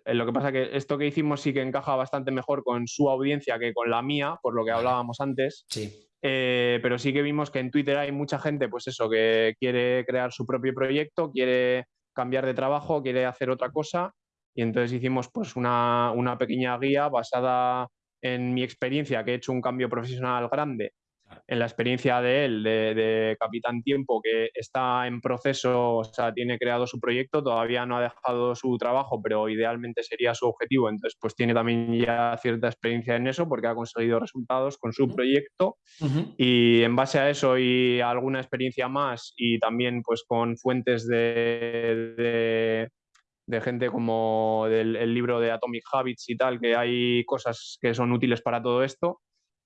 lo que pasa que esto que hicimos sí que encaja bastante mejor con su audiencia que con la mía, por lo que hablábamos antes. Sí. Eh, pero sí que vimos que en Twitter hay mucha gente, pues eso, que quiere crear su propio proyecto, quiere cambiar de trabajo, quiere hacer otra cosa. Y entonces hicimos pues una, una pequeña guía basada en mi experiencia, que he hecho un cambio profesional grande en la experiencia de él, de, Capitán Tiempo, que está en proceso, o sea, tiene creado su proyecto, todavía no ha dejado su trabajo, pero idealmente sería su objetivo, entonces pues tiene también ya cierta experiencia en eso porque ha conseguido resultados con su proyecto. Y en base a eso y alguna experiencia más y también pues con fuentes de, de gente como del el libro de Atomic Habits y tal, que hay cosas que son útiles para todo esto,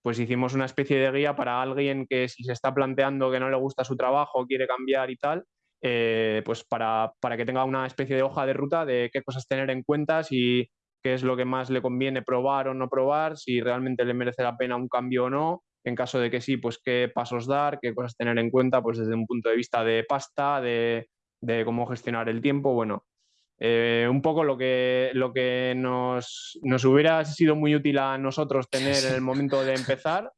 pues hicimos una especie de guía para alguien que si se está planteando que no le gusta su trabajo, quiere cambiar y tal, eh, pues para, que tenga una especie de hoja de ruta de qué cosas tener en cuenta, si qué es lo que más le conviene probar o no probar, si realmente le merece la pena un cambio o no, en caso de que sí, pues qué pasos dar, qué cosas tener en cuenta, pues desde un punto de vista de pasta, de, de cómo gestionar el tiempo, bueno, eh, un poco lo que, lo que nos, nos, hubiera sido muy útil a nosotros tener en el momento de empezar,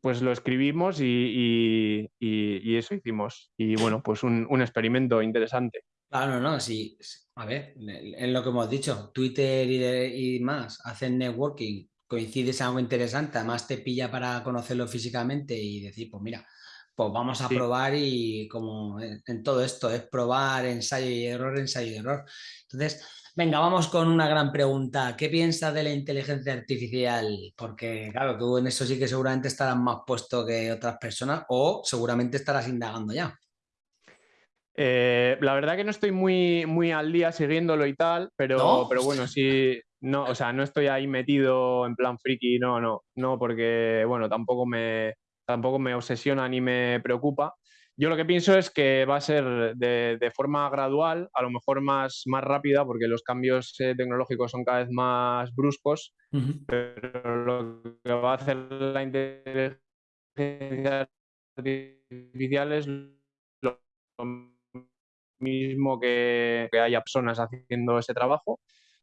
pues lo escribimos y, y, eso hicimos. Y bueno, pues un, un, experimento interesante. Claro, no, sí. A ver, en lo que hemos dicho, Twitter y, y más hacen networking, coincides en algo interesante, además te pilla para conocerlo físicamente y decir, pues mira, pues vamos a probar y como en, todo esto es probar, ensayo y error, ensayo y error. Entonces, venga, vamos con una gran pregunta. ¿Qué piensas de la inteligencia artificial? Porque claro, tú en eso sí que seguramente estarás más puesto que otras personas o seguramente estarás indagando ya. Eh, la verdad que no estoy muy, muy al día siguiéndolo y tal, pero, pero bueno, sí, no, o sea, no estoy ahí metido en plan friki, no, no, no, porque bueno, tampoco me, tampoco me obsesiona ni me preocupa. Yo lo que pienso es que va a ser de, forma gradual, a lo mejor más, más rápida, porque los cambios eh, tecnológicos son cada vez más bruscos, pero lo que va a hacer la inteligencia artificial es lo mismo que, que haya personas haciendo ese trabajo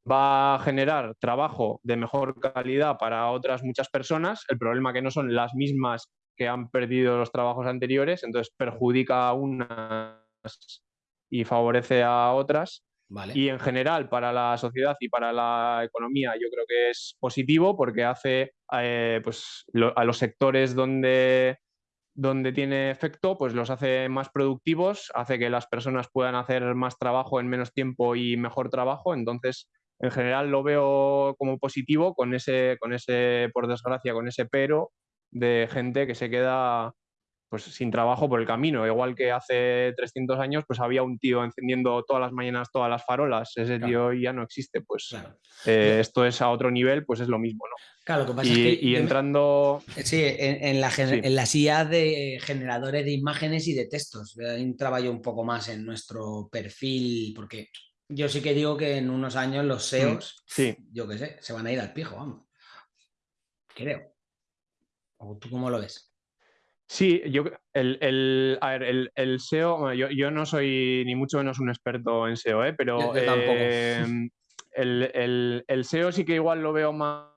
va a generar trabajo de mejor calidad para otras muchas personas. El problema que no son las mismas que han perdido los trabajos anteriores, entonces perjudica a unas y favorece a otras. Y en general para la sociedad y para la economía yo creo que es positivo porque hace eh, pues, a los sectores donde, donde tiene efecto, pues los hace más productivos, hace que las personas puedan hacer más trabajo en menos tiempo y mejor trabajo. Entonces, en general lo veo como positivo con ese, con ese, por desgracia, con ese pero de gente que se queda pues sin trabajo por el camino. Igual que hace 300 años, pues había un tío encendiendo todas las mañanas todas las farolas. Ese tío ya no existe. Pues eh, esto es a otro nivel, pues es lo mismo, ¿no? Claro, lo que pasa y, es que y entrando... Sí, en, la, en las IA de generadores de imágenes y de textos. un trabajo un poco más en nuestro perfil, porque yo sí que digo que en unos años los SEOs, mm, sí. yo qué sé, se van a ir al pijo, vamos. Creo. ¿O tú cómo lo ves? Sí, yo el, el, a ver, el, SEO, yo, no soy ni mucho menos un experto en SEO, ¿eh? pero em, el, SEO sí que igual lo veo más,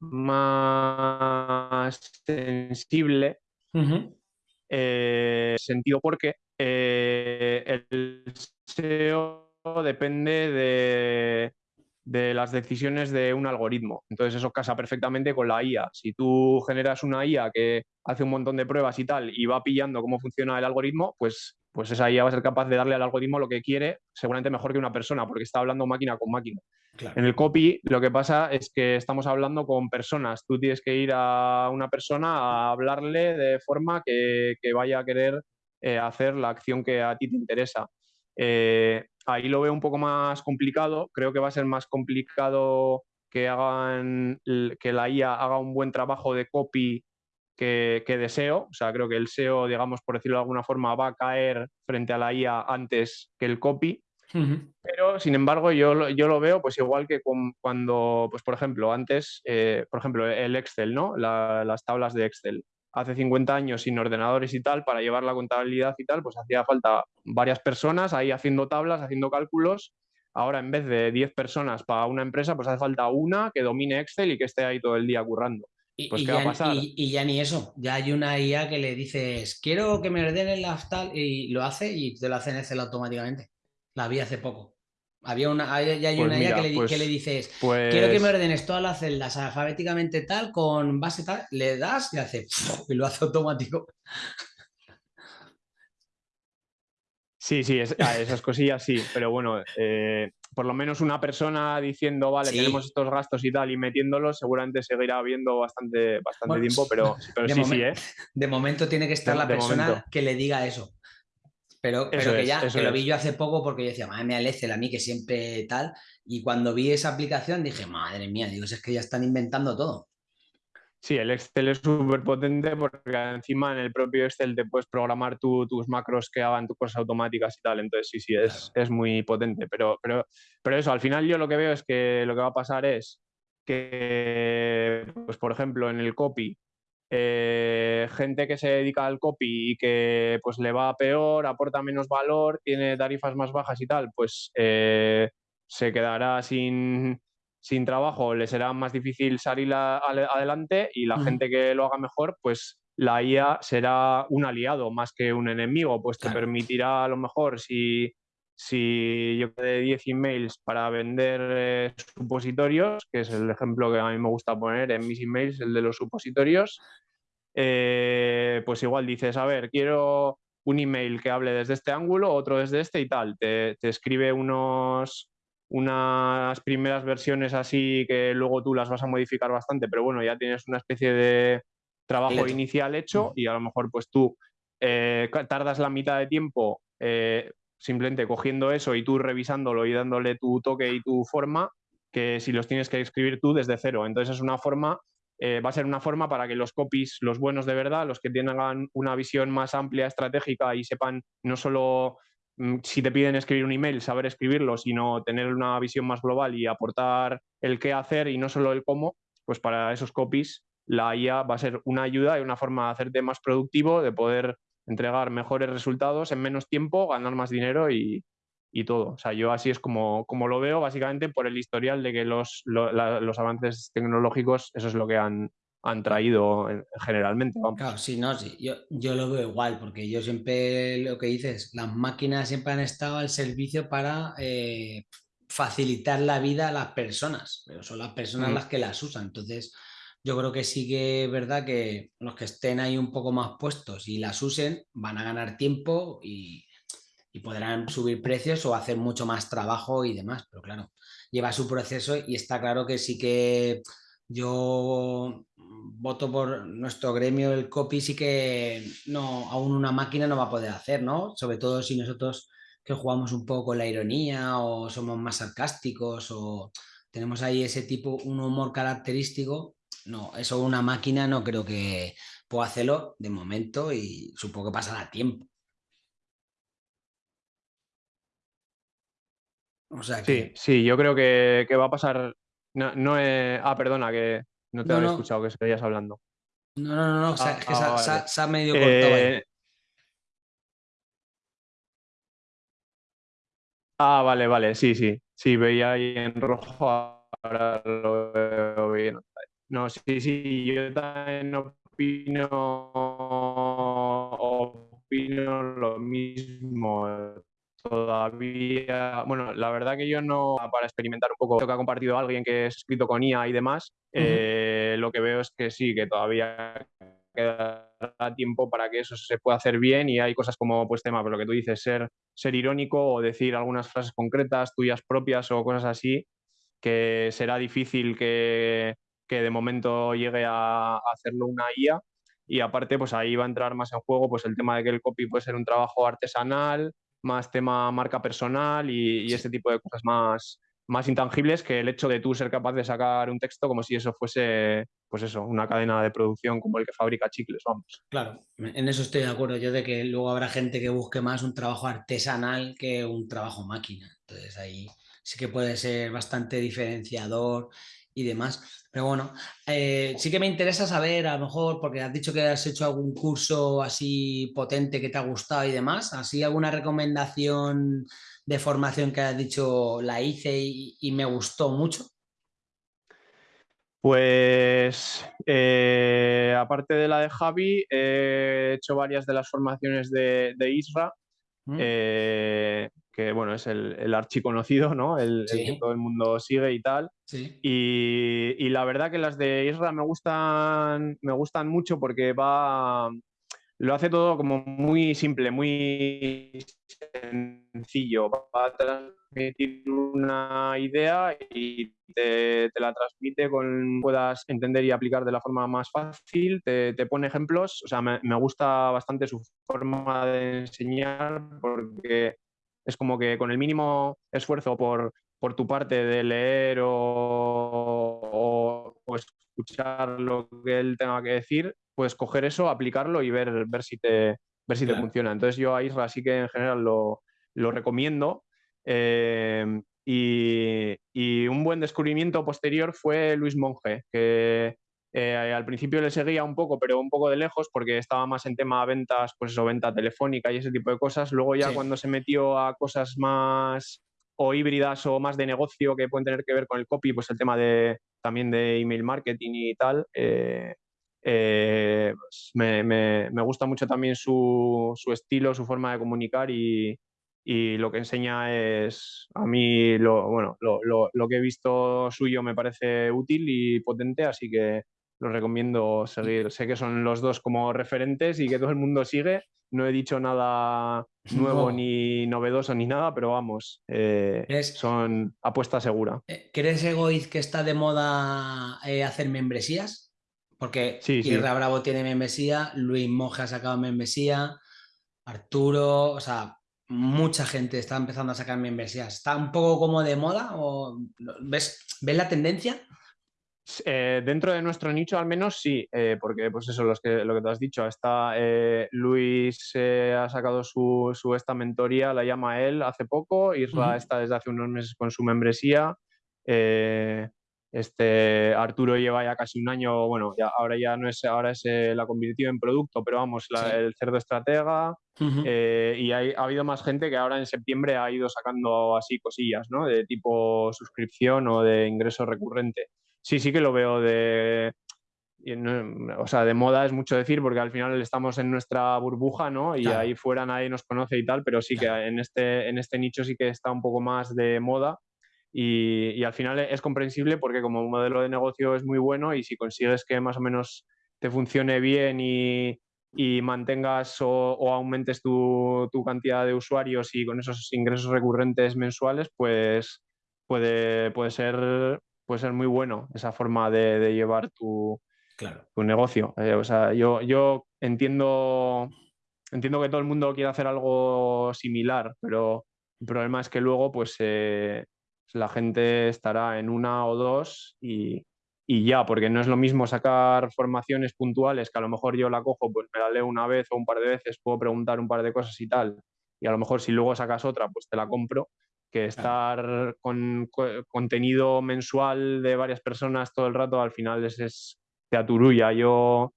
más sensible. Eh, sentido porque eh, el SEO depende de, de las decisiones de un algoritmo. Entonces eso casa perfectamente con la IA. Si tú generas una IA que hace un montón de pruebas y tal y va pillando cómo funciona el algoritmo, pues, pues esa IA va a ser capaz de darle al algoritmo lo que quiere, seguramente mejor que una persona, porque está hablando máquina con máquina. En el copy lo que pasa es que estamos hablando con personas. Tú tienes que ir a una persona a hablarle de forma que, vaya a querer eh, hacer la acción que a ti te interesa. Eh, ahí lo veo un poco más complicado. Creo que va a ser más complicado que hagan que la IA haga un buen trabajo de copy que, que, de SEO. O sea, creo que el SEO, digamos, por decirlo de alguna forma, va a caer frente a la IA antes que el copy. Pero, sin embargo, yo, yo lo veo pues igual que cuando, pues por ejemplo, antes, eh, por ejemplo, el Excel, ¿no? las tablas de Excel. Hace 50 años sin ordenadores y tal, para llevar la contabilidad y tal, pues hacía falta varias personas ahí haciendo tablas, haciendo cálculos. Ahora, en vez de 10 personas para una empresa, pues hace falta una que domine Excel y que esté ahí todo el día currando. Y, pues, ya, va a pasar? Y, ya ni eso, ya hay una IA que le dices, quiero que me ordenen las tal, y lo hace y te lo hace en Excel automáticamente. La vi hace poco. Había una, ya hay pues una idea que, le, pues, dices, quiero que me pues ordenes todas las celdas alfabéticamente tal, con base tal, le das y hace, [laughs] y lo hace automático. Sí, sí, esas cosillas sí, pero bueno, eh, por lo menos una persona diciendo, vale, tenemos estos gastos y tal, y metiéndolos, seguramente seguirá habiendo bastante, bastante tiempo, pero, sí, sí, ¿eh? De momento tiene que estar la persona que le diga eso. Pero, pero que ya, que lo vi yo hace poco porque yo decía, madre mía, el Excel a mí que siempre tal. Y cuando vi esa aplicación dije, madre mía, digo, es que ya están inventando todo. Sí, el Excel es súper potente porque encima en el propio Excel te puedes programar tus macros que hagan tus cosas automáticas y tal. Entonces, sí, sí, es, es muy potente. Pero, pero, pero eso, al final yo lo que veo es que lo que va a pasar es que, pues por ejemplo, en el copy, eh, gente que se dedica al copy y que pues le va peor, aporta menos valor, tiene tarifas más bajas y tal, pues eh, se quedará sin, sin, trabajo, le será más difícil salir adelante y la gente que lo haga mejor, pues la IA será un aliado más que un enemigo, pues te permitirá a lo mejor si, si yo de 10 emails para vender eh, supositorios, que es el ejemplo que a mí me gusta poner en mis emails, el de los supositorios, eh, pues igual dices, a ver, quiero un email que hable desde este ángulo, otro desde este y tal. Te, escribe unos, unas primeras versiones así que luego tú las vas a modificar bastante, pero bueno, ya tienes una especie de trabajo inicial hecho y a lo mejor pues tú eh, tardas la mitad de tiempo eh, simplemente cogiendo eso y tú revisándolo y dándole tu toque y tu forma que si los tienes que escribir tú desde cero. Entonces es una forma eh, va a ser una forma para que los copies, los buenos de verdad, los que tengan una visión más amplia, estratégica y sepan no solo mm, si te piden escribir un email, saber escribirlo, sino tener una visión más global y aportar el qué hacer y no solo el cómo, pues para esos copies la IA va a ser una ayuda y una forma de hacerte más productivo, de poder entregar mejores resultados en menos tiempo, ganar más dinero y, y todo. O sea, yo así es como, como lo veo, básicamente por el historial de que los, los avances tecnológicos, eso es lo que han, han traído generalmente. Claro, sí, no, sí, yo, yo lo veo igual, porque yo siempre lo que dices, las máquinas siempre han estado al servicio para eh, facilitar la vida a las personas, pero son las personas mm. las que las usan. Entonces, yo creo que sí que es verdad que los que estén ahí un poco más puestos y las usen van a ganar tiempo y y podrán subir precios o hacer mucho más trabajo y demás, pero claro, lleva su proceso y está claro que sí que yo voto por nuestro gremio, el copy, sí que no, aún una máquina no va a poder hacer, ¿no? Sobre todo si nosotros que jugamos un poco con la ironía o somos más sarcásticos o tenemos ahí ese tipo, un humor característico, no, eso una máquina no creo que pueda hacerlo de momento y supongo que pasará tiempo. Sí, sí, yo creo que, va a pasar. No, no Ah, perdona, que no te había escuchado que seguías hablando. No, no, no, no, ah, es que se, ha medio cortado. Eh, ah, vale, vale, sí, sí. Sí, veía ahí en rojo, ahora lo veo bien. No, sí, sí, yo también opino, opino lo mismo. Todavía, bueno, la verdad que yo no, para experimentar un poco lo que ha compartido alguien que es escrito con IA y demás, eh, lo que veo es que sí, que todavía queda tiempo para que eso se pueda hacer bien y hay cosas como, pues tema, pero lo que tú dices, ser, ser irónico o decir algunas frases concretas, tuyas propias o cosas así, que será difícil que, que de momento llegue a, a hacerlo una IA. Y aparte, pues ahí va a entrar más en juego pues el tema de que el copy puede ser un trabajo artesanal, más tema marca personal y, ese tipo de cosas más, más intangibles que el hecho de tú ser capaz de sacar un texto como si eso fuese, pues eso, una cadena de producción como el que fabrica chicles, vamos. Claro, en eso estoy de acuerdo yo de que luego habrá gente que busque más un trabajo artesanal que un trabajo máquina. Entonces ahí sí que puede ser bastante diferenciador y demás. Pero bueno, eh, sí que me interesa saber, a lo mejor, porque has dicho que has hecho algún curso así potente que te ha gustado y demás, así alguna recomendación de formación que has dicho la hice y, me gustó mucho? Pues eh, aparte de la de Javi, he hecho varias de las formaciones de, Isra, mm. eh, que bueno, es el, el archiconocido, ¿no? El, que todo el mundo sigue y tal. Y, y, la verdad que las de Isra me gustan, me gustan mucho porque va, lo hace todo como muy simple, muy sencillo. Va a transmitir una idea y te, la transmite con puedas entender y aplicar de la forma más fácil. Te, pone ejemplos. O sea, me, gusta bastante su forma de enseñar porque es como que con el mínimo esfuerzo por, por tu parte de leer o, o escuchar lo que él tenga que decir, puedes coger eso, aplicarlo y ver, ver si, te, ver si te funciona. Entonces yo a Isra sí que en general lo, lo recomiendo. Eh, y, un buen descubrimiento posterior fue Luis Monge, que eh, al principio le seguía un poco, pero un poco de lejos, porque estaba más en tema de ventas, pues eso, venta telefónica y ese tipo de cosas. Luego ya cuando se metió a cosas más o híbridas o más de negocio que pueden tener que ver con el copy, pues el tema de también de email marketing y tal, eh, eh, pues me, gusta mucho también su, estilo, su forma de comunicar y, lo que enseña es, a mí, lo, bueno, lo, que he visto suyo me parece útil y potente, así que lo recomiendo seguir. Sé que son los dos como referentes y que todo el mundo sigue. No he dicho nada nuevo ni novedoso ni nada, pero vamos, eh, son apuesta segura. Eh, ¿Crees, Egoiz, que está de moda hacer membresías? Porque sí, Bravo tiene membresía, Luis Monge ha sacado membresía, Arturo, o sea, mucha gente está empezando a sacar membresías. ¿Está un poco como de moda? O ¿ves, ¿ves la tendencia? Eh, dentro de nuestro nicho al menos sí, eh, porque pues eso, los que, lo que te has dicho, está eh, Luis ha sacado su, su, esta mentoría, la llama él hace poco, Isra está desde hace unos meses con su membresía, este, Arturo lleva ya casi un año, bueno, ya, ahora ya no es, ahora se la convirtió en producto, pero vamos, el cerdo estratega. Y ha habido más gente que ahora en septiembre ha ido sacando así cosillas, ¿no? De tipo suscripción o de ingreso recurrente. Sí, sí que lo veo de. O sea, de moda es mucho decir porque al final estamos en nuestra burbuja, ¿no? Y ahí fuera nadie nos conoce y tal, pero sí que en este, en este nicho sí que está un poco más de moda y, al final es comprensible porque como modelo de negocio es muy bueno y si consigues que más o menos te funcione bien y, mantengas o, aumentes tu, cantidad de usuarios y con esos ingresos recurrentes mensuales, pues puede, puede, ser, puede ser muy bueno esa forma de, llevar tu, tu negocio. Eh, o sea, yo, yo entiendo, entiendo que todo el mundo quiere hacer algo similar, pero el problema es que luego pues eh, la gente estará en una o dos y, ya, porque no es lo mismo sacar formaciones puntuales que a lo mejor yo la cojo, pues me la leo una vez o un par de veces, puedo preguntar un par de cosas y tal, y a lo mejor si luego sacas otra, pues te la compro, que estar con contenido mensual de varias personas todo el rato, al final es, es te aturulla. Yo,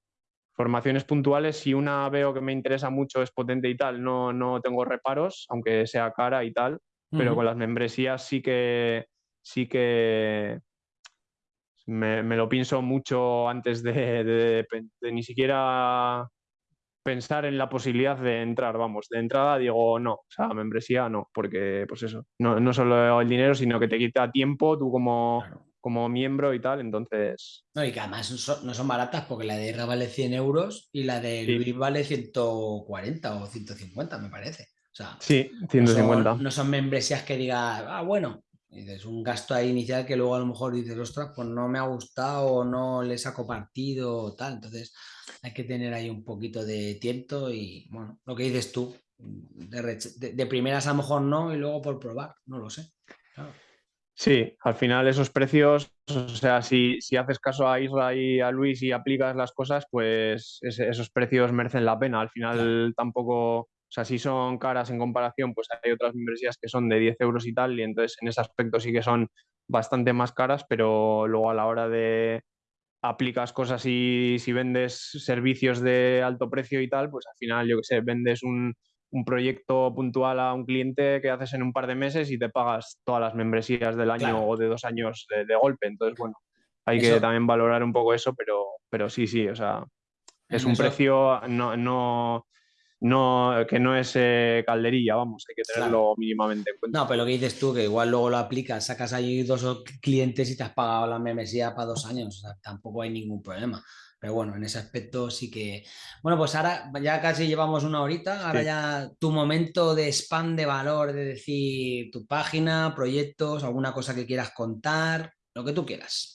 formaciones puntuales, si una veo que me interesa mucho, es potente y tal, no, no tengo reparos, aunque sea cara y tal, pero con las membresías sí que, sí que me, lo pienso mucho antes de, ni siquiera pensar en la posibilidad de entrar, vamos, de entrada digo no, o sea, membresía no, porque pues eso, no, no solo el dinero, sino que te quita tiempo tú como, como miembro y tal, entonces... No, y que además no son baratas porque la de IRA vale 100 euros y la de Luis vale 140 o 150, me parece. Sí, 150. No son, membresías que digas, ah, bueno, es un gasto ahí inicial que luego a lo mejor dices, ostras, pues no me ha gustado o no le saco partido o tal. Entonces hay que tener ahí un poquito de tiempo y, bueno, lo que dices tú, de, primeras a lo mejor no y luego por probar, no lo sé. Sí, al final esos precios, o sea, si, si haces caso a Isra y a Luis y aplicas las cosas, pues esos precios merecen la pena. Al final tampoco, sea, si son caras en comparación, pues hay otras membresías que son de 10 euros y tal, y entonces en ese aspecto sí que son bastante más caras, pero luego a la hora de aplicas cosas y si vendes servicios de alto precio y tal, pues al final, yo qué sé, vendes un, un proyecto puntual a un cliente que haces en un par de meses y te pagas todas las membresías del año o de dos años de, golpe. Entonces, bueno, hay que también valorar un poco eso, pero, pero sí, sí, o sea, es un precio no, no, no, que no es eh, calderilla, vamos, hay que tenerlo mínimamente en cuenta. No, pero lo que dices tú, que igual luego lo aplicas, sacas ahí dos clientes y te has pagado la membresía para dos años, o sea, tampoco hay ningún problema. Pero bueno, en ese aspecto sí que... Bueno, pues ahora ya casi llevamos una horita, ahora ya tu momento de spam de valor, de decir tu página, proyectos, alguna cosa que quieras contar, lo que tú quieras.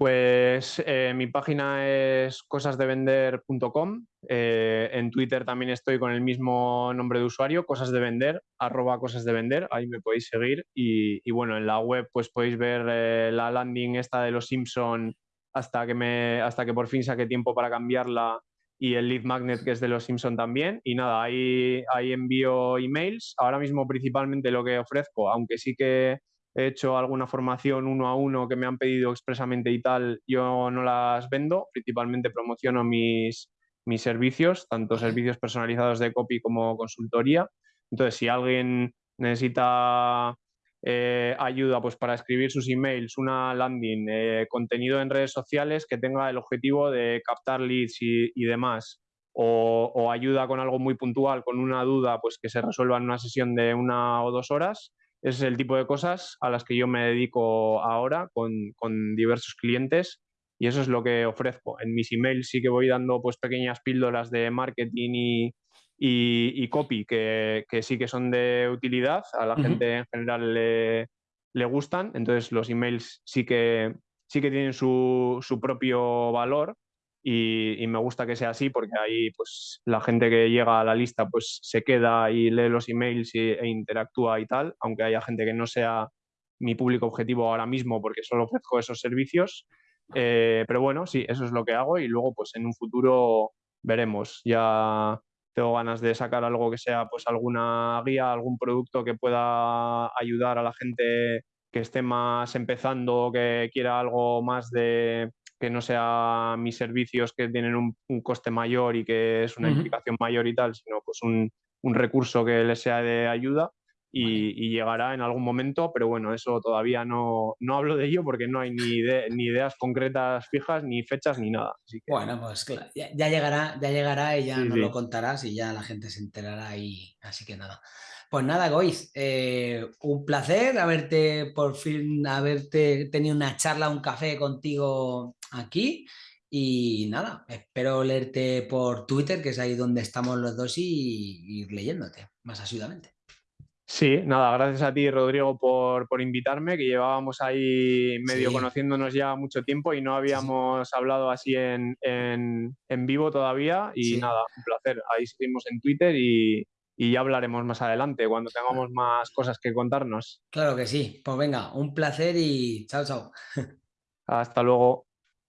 Pues eh, mi página es cosasdevender.com. Eh, en Twitter también estoy con el mismo nombre de usuario, cosas de vender, arroba cosas de vender. Ahí me podéis seguir. Y, bueno, en la web pues podéis ver eh, la landing esta de los Simpson hasta que, me, hasta que por fin saque tiempo para cambiarla y el lead magnet que es de los Simpson también. Y nada, ahí, ahí envío emails. Ahora mismo principalmente lo que ofrezco, aunque sí que he hecho alguna formación uno a uno que me han pedido expresamente y tal, yo no las vendo, principalmente promociono mis, mis servicios, tanto servicios personalizados de copy como consultoría. Entonces, si alguien necesita eh, ayuda pues, para escribir sus emails, una landing, eh, contenido en redes sociales que tenga el objetivo de captar leads y, demás, o, o, ayuda con algo muy puntual, con una duda, pues que se resuelva en una sesión de una o dos horas, es el tipo de cosas a las que yo me dedico ahora con, con, diversos clientes y eso es lo que ofrezco. En mis emails sí que voy dando pues pequeñas píldoras de marketing y, y, copy que, que, sí que son de utilidad, a la gente en general le, le, gustan, entonces los emails sí que, sí que tienen su, su propio valor y, me gusta que sea así porque ahí pues la gente que llega a la lista pues se queda y lee los emails e interactúa y tal, aunque haya gente que no sea mi público objetivo ahora mismo porque solo ofrezco esos servicios. Eh, pero bueno, sí, eso es lo que hago y luego pues en un futuro veremos. Ya tengo ganas de sacar algo que sea pues alguna guía, algún producto que pueda ayudar a la gente que esté más empezando, que quiera algo más de que no sea mis servicios que tienen un, coste mayor y que es una implicación mayor y tal, sino pues un, recurso que les sea de ayuda y, llegará en algún momento, pero bueno, eso todavía no, no hablo de ello porque no hay ni, ni ideas concretas fijas, ni fechas, ni nada. Bueno, pues claro, ya, llegará, ya llegará y ya nos lo contarás y ya la gente se enterará y así que nada. Pues nada, Goiz, eh, un placer haberte por fin, haberte tenido una charla, un café contigo aquí. Y nada, espero leerte por Twitter, que es ahí donde estamos los dos, y ir leyéndote más asiduamente. Sí, nada, gracias a ti, Rodrigo, por, invitarme, que llevábamos ahí medio conociéndonos ya mucho tiempo y no habíamos hablado así en, vivo todavía. Y nada, un placer. Ahí seguimos en Twitter y, y ya hablaremos más adelante cuando tengamos más cosas que contarnos. Claro que sí. Pues venga, un placer y chao, chao. Hasta luego.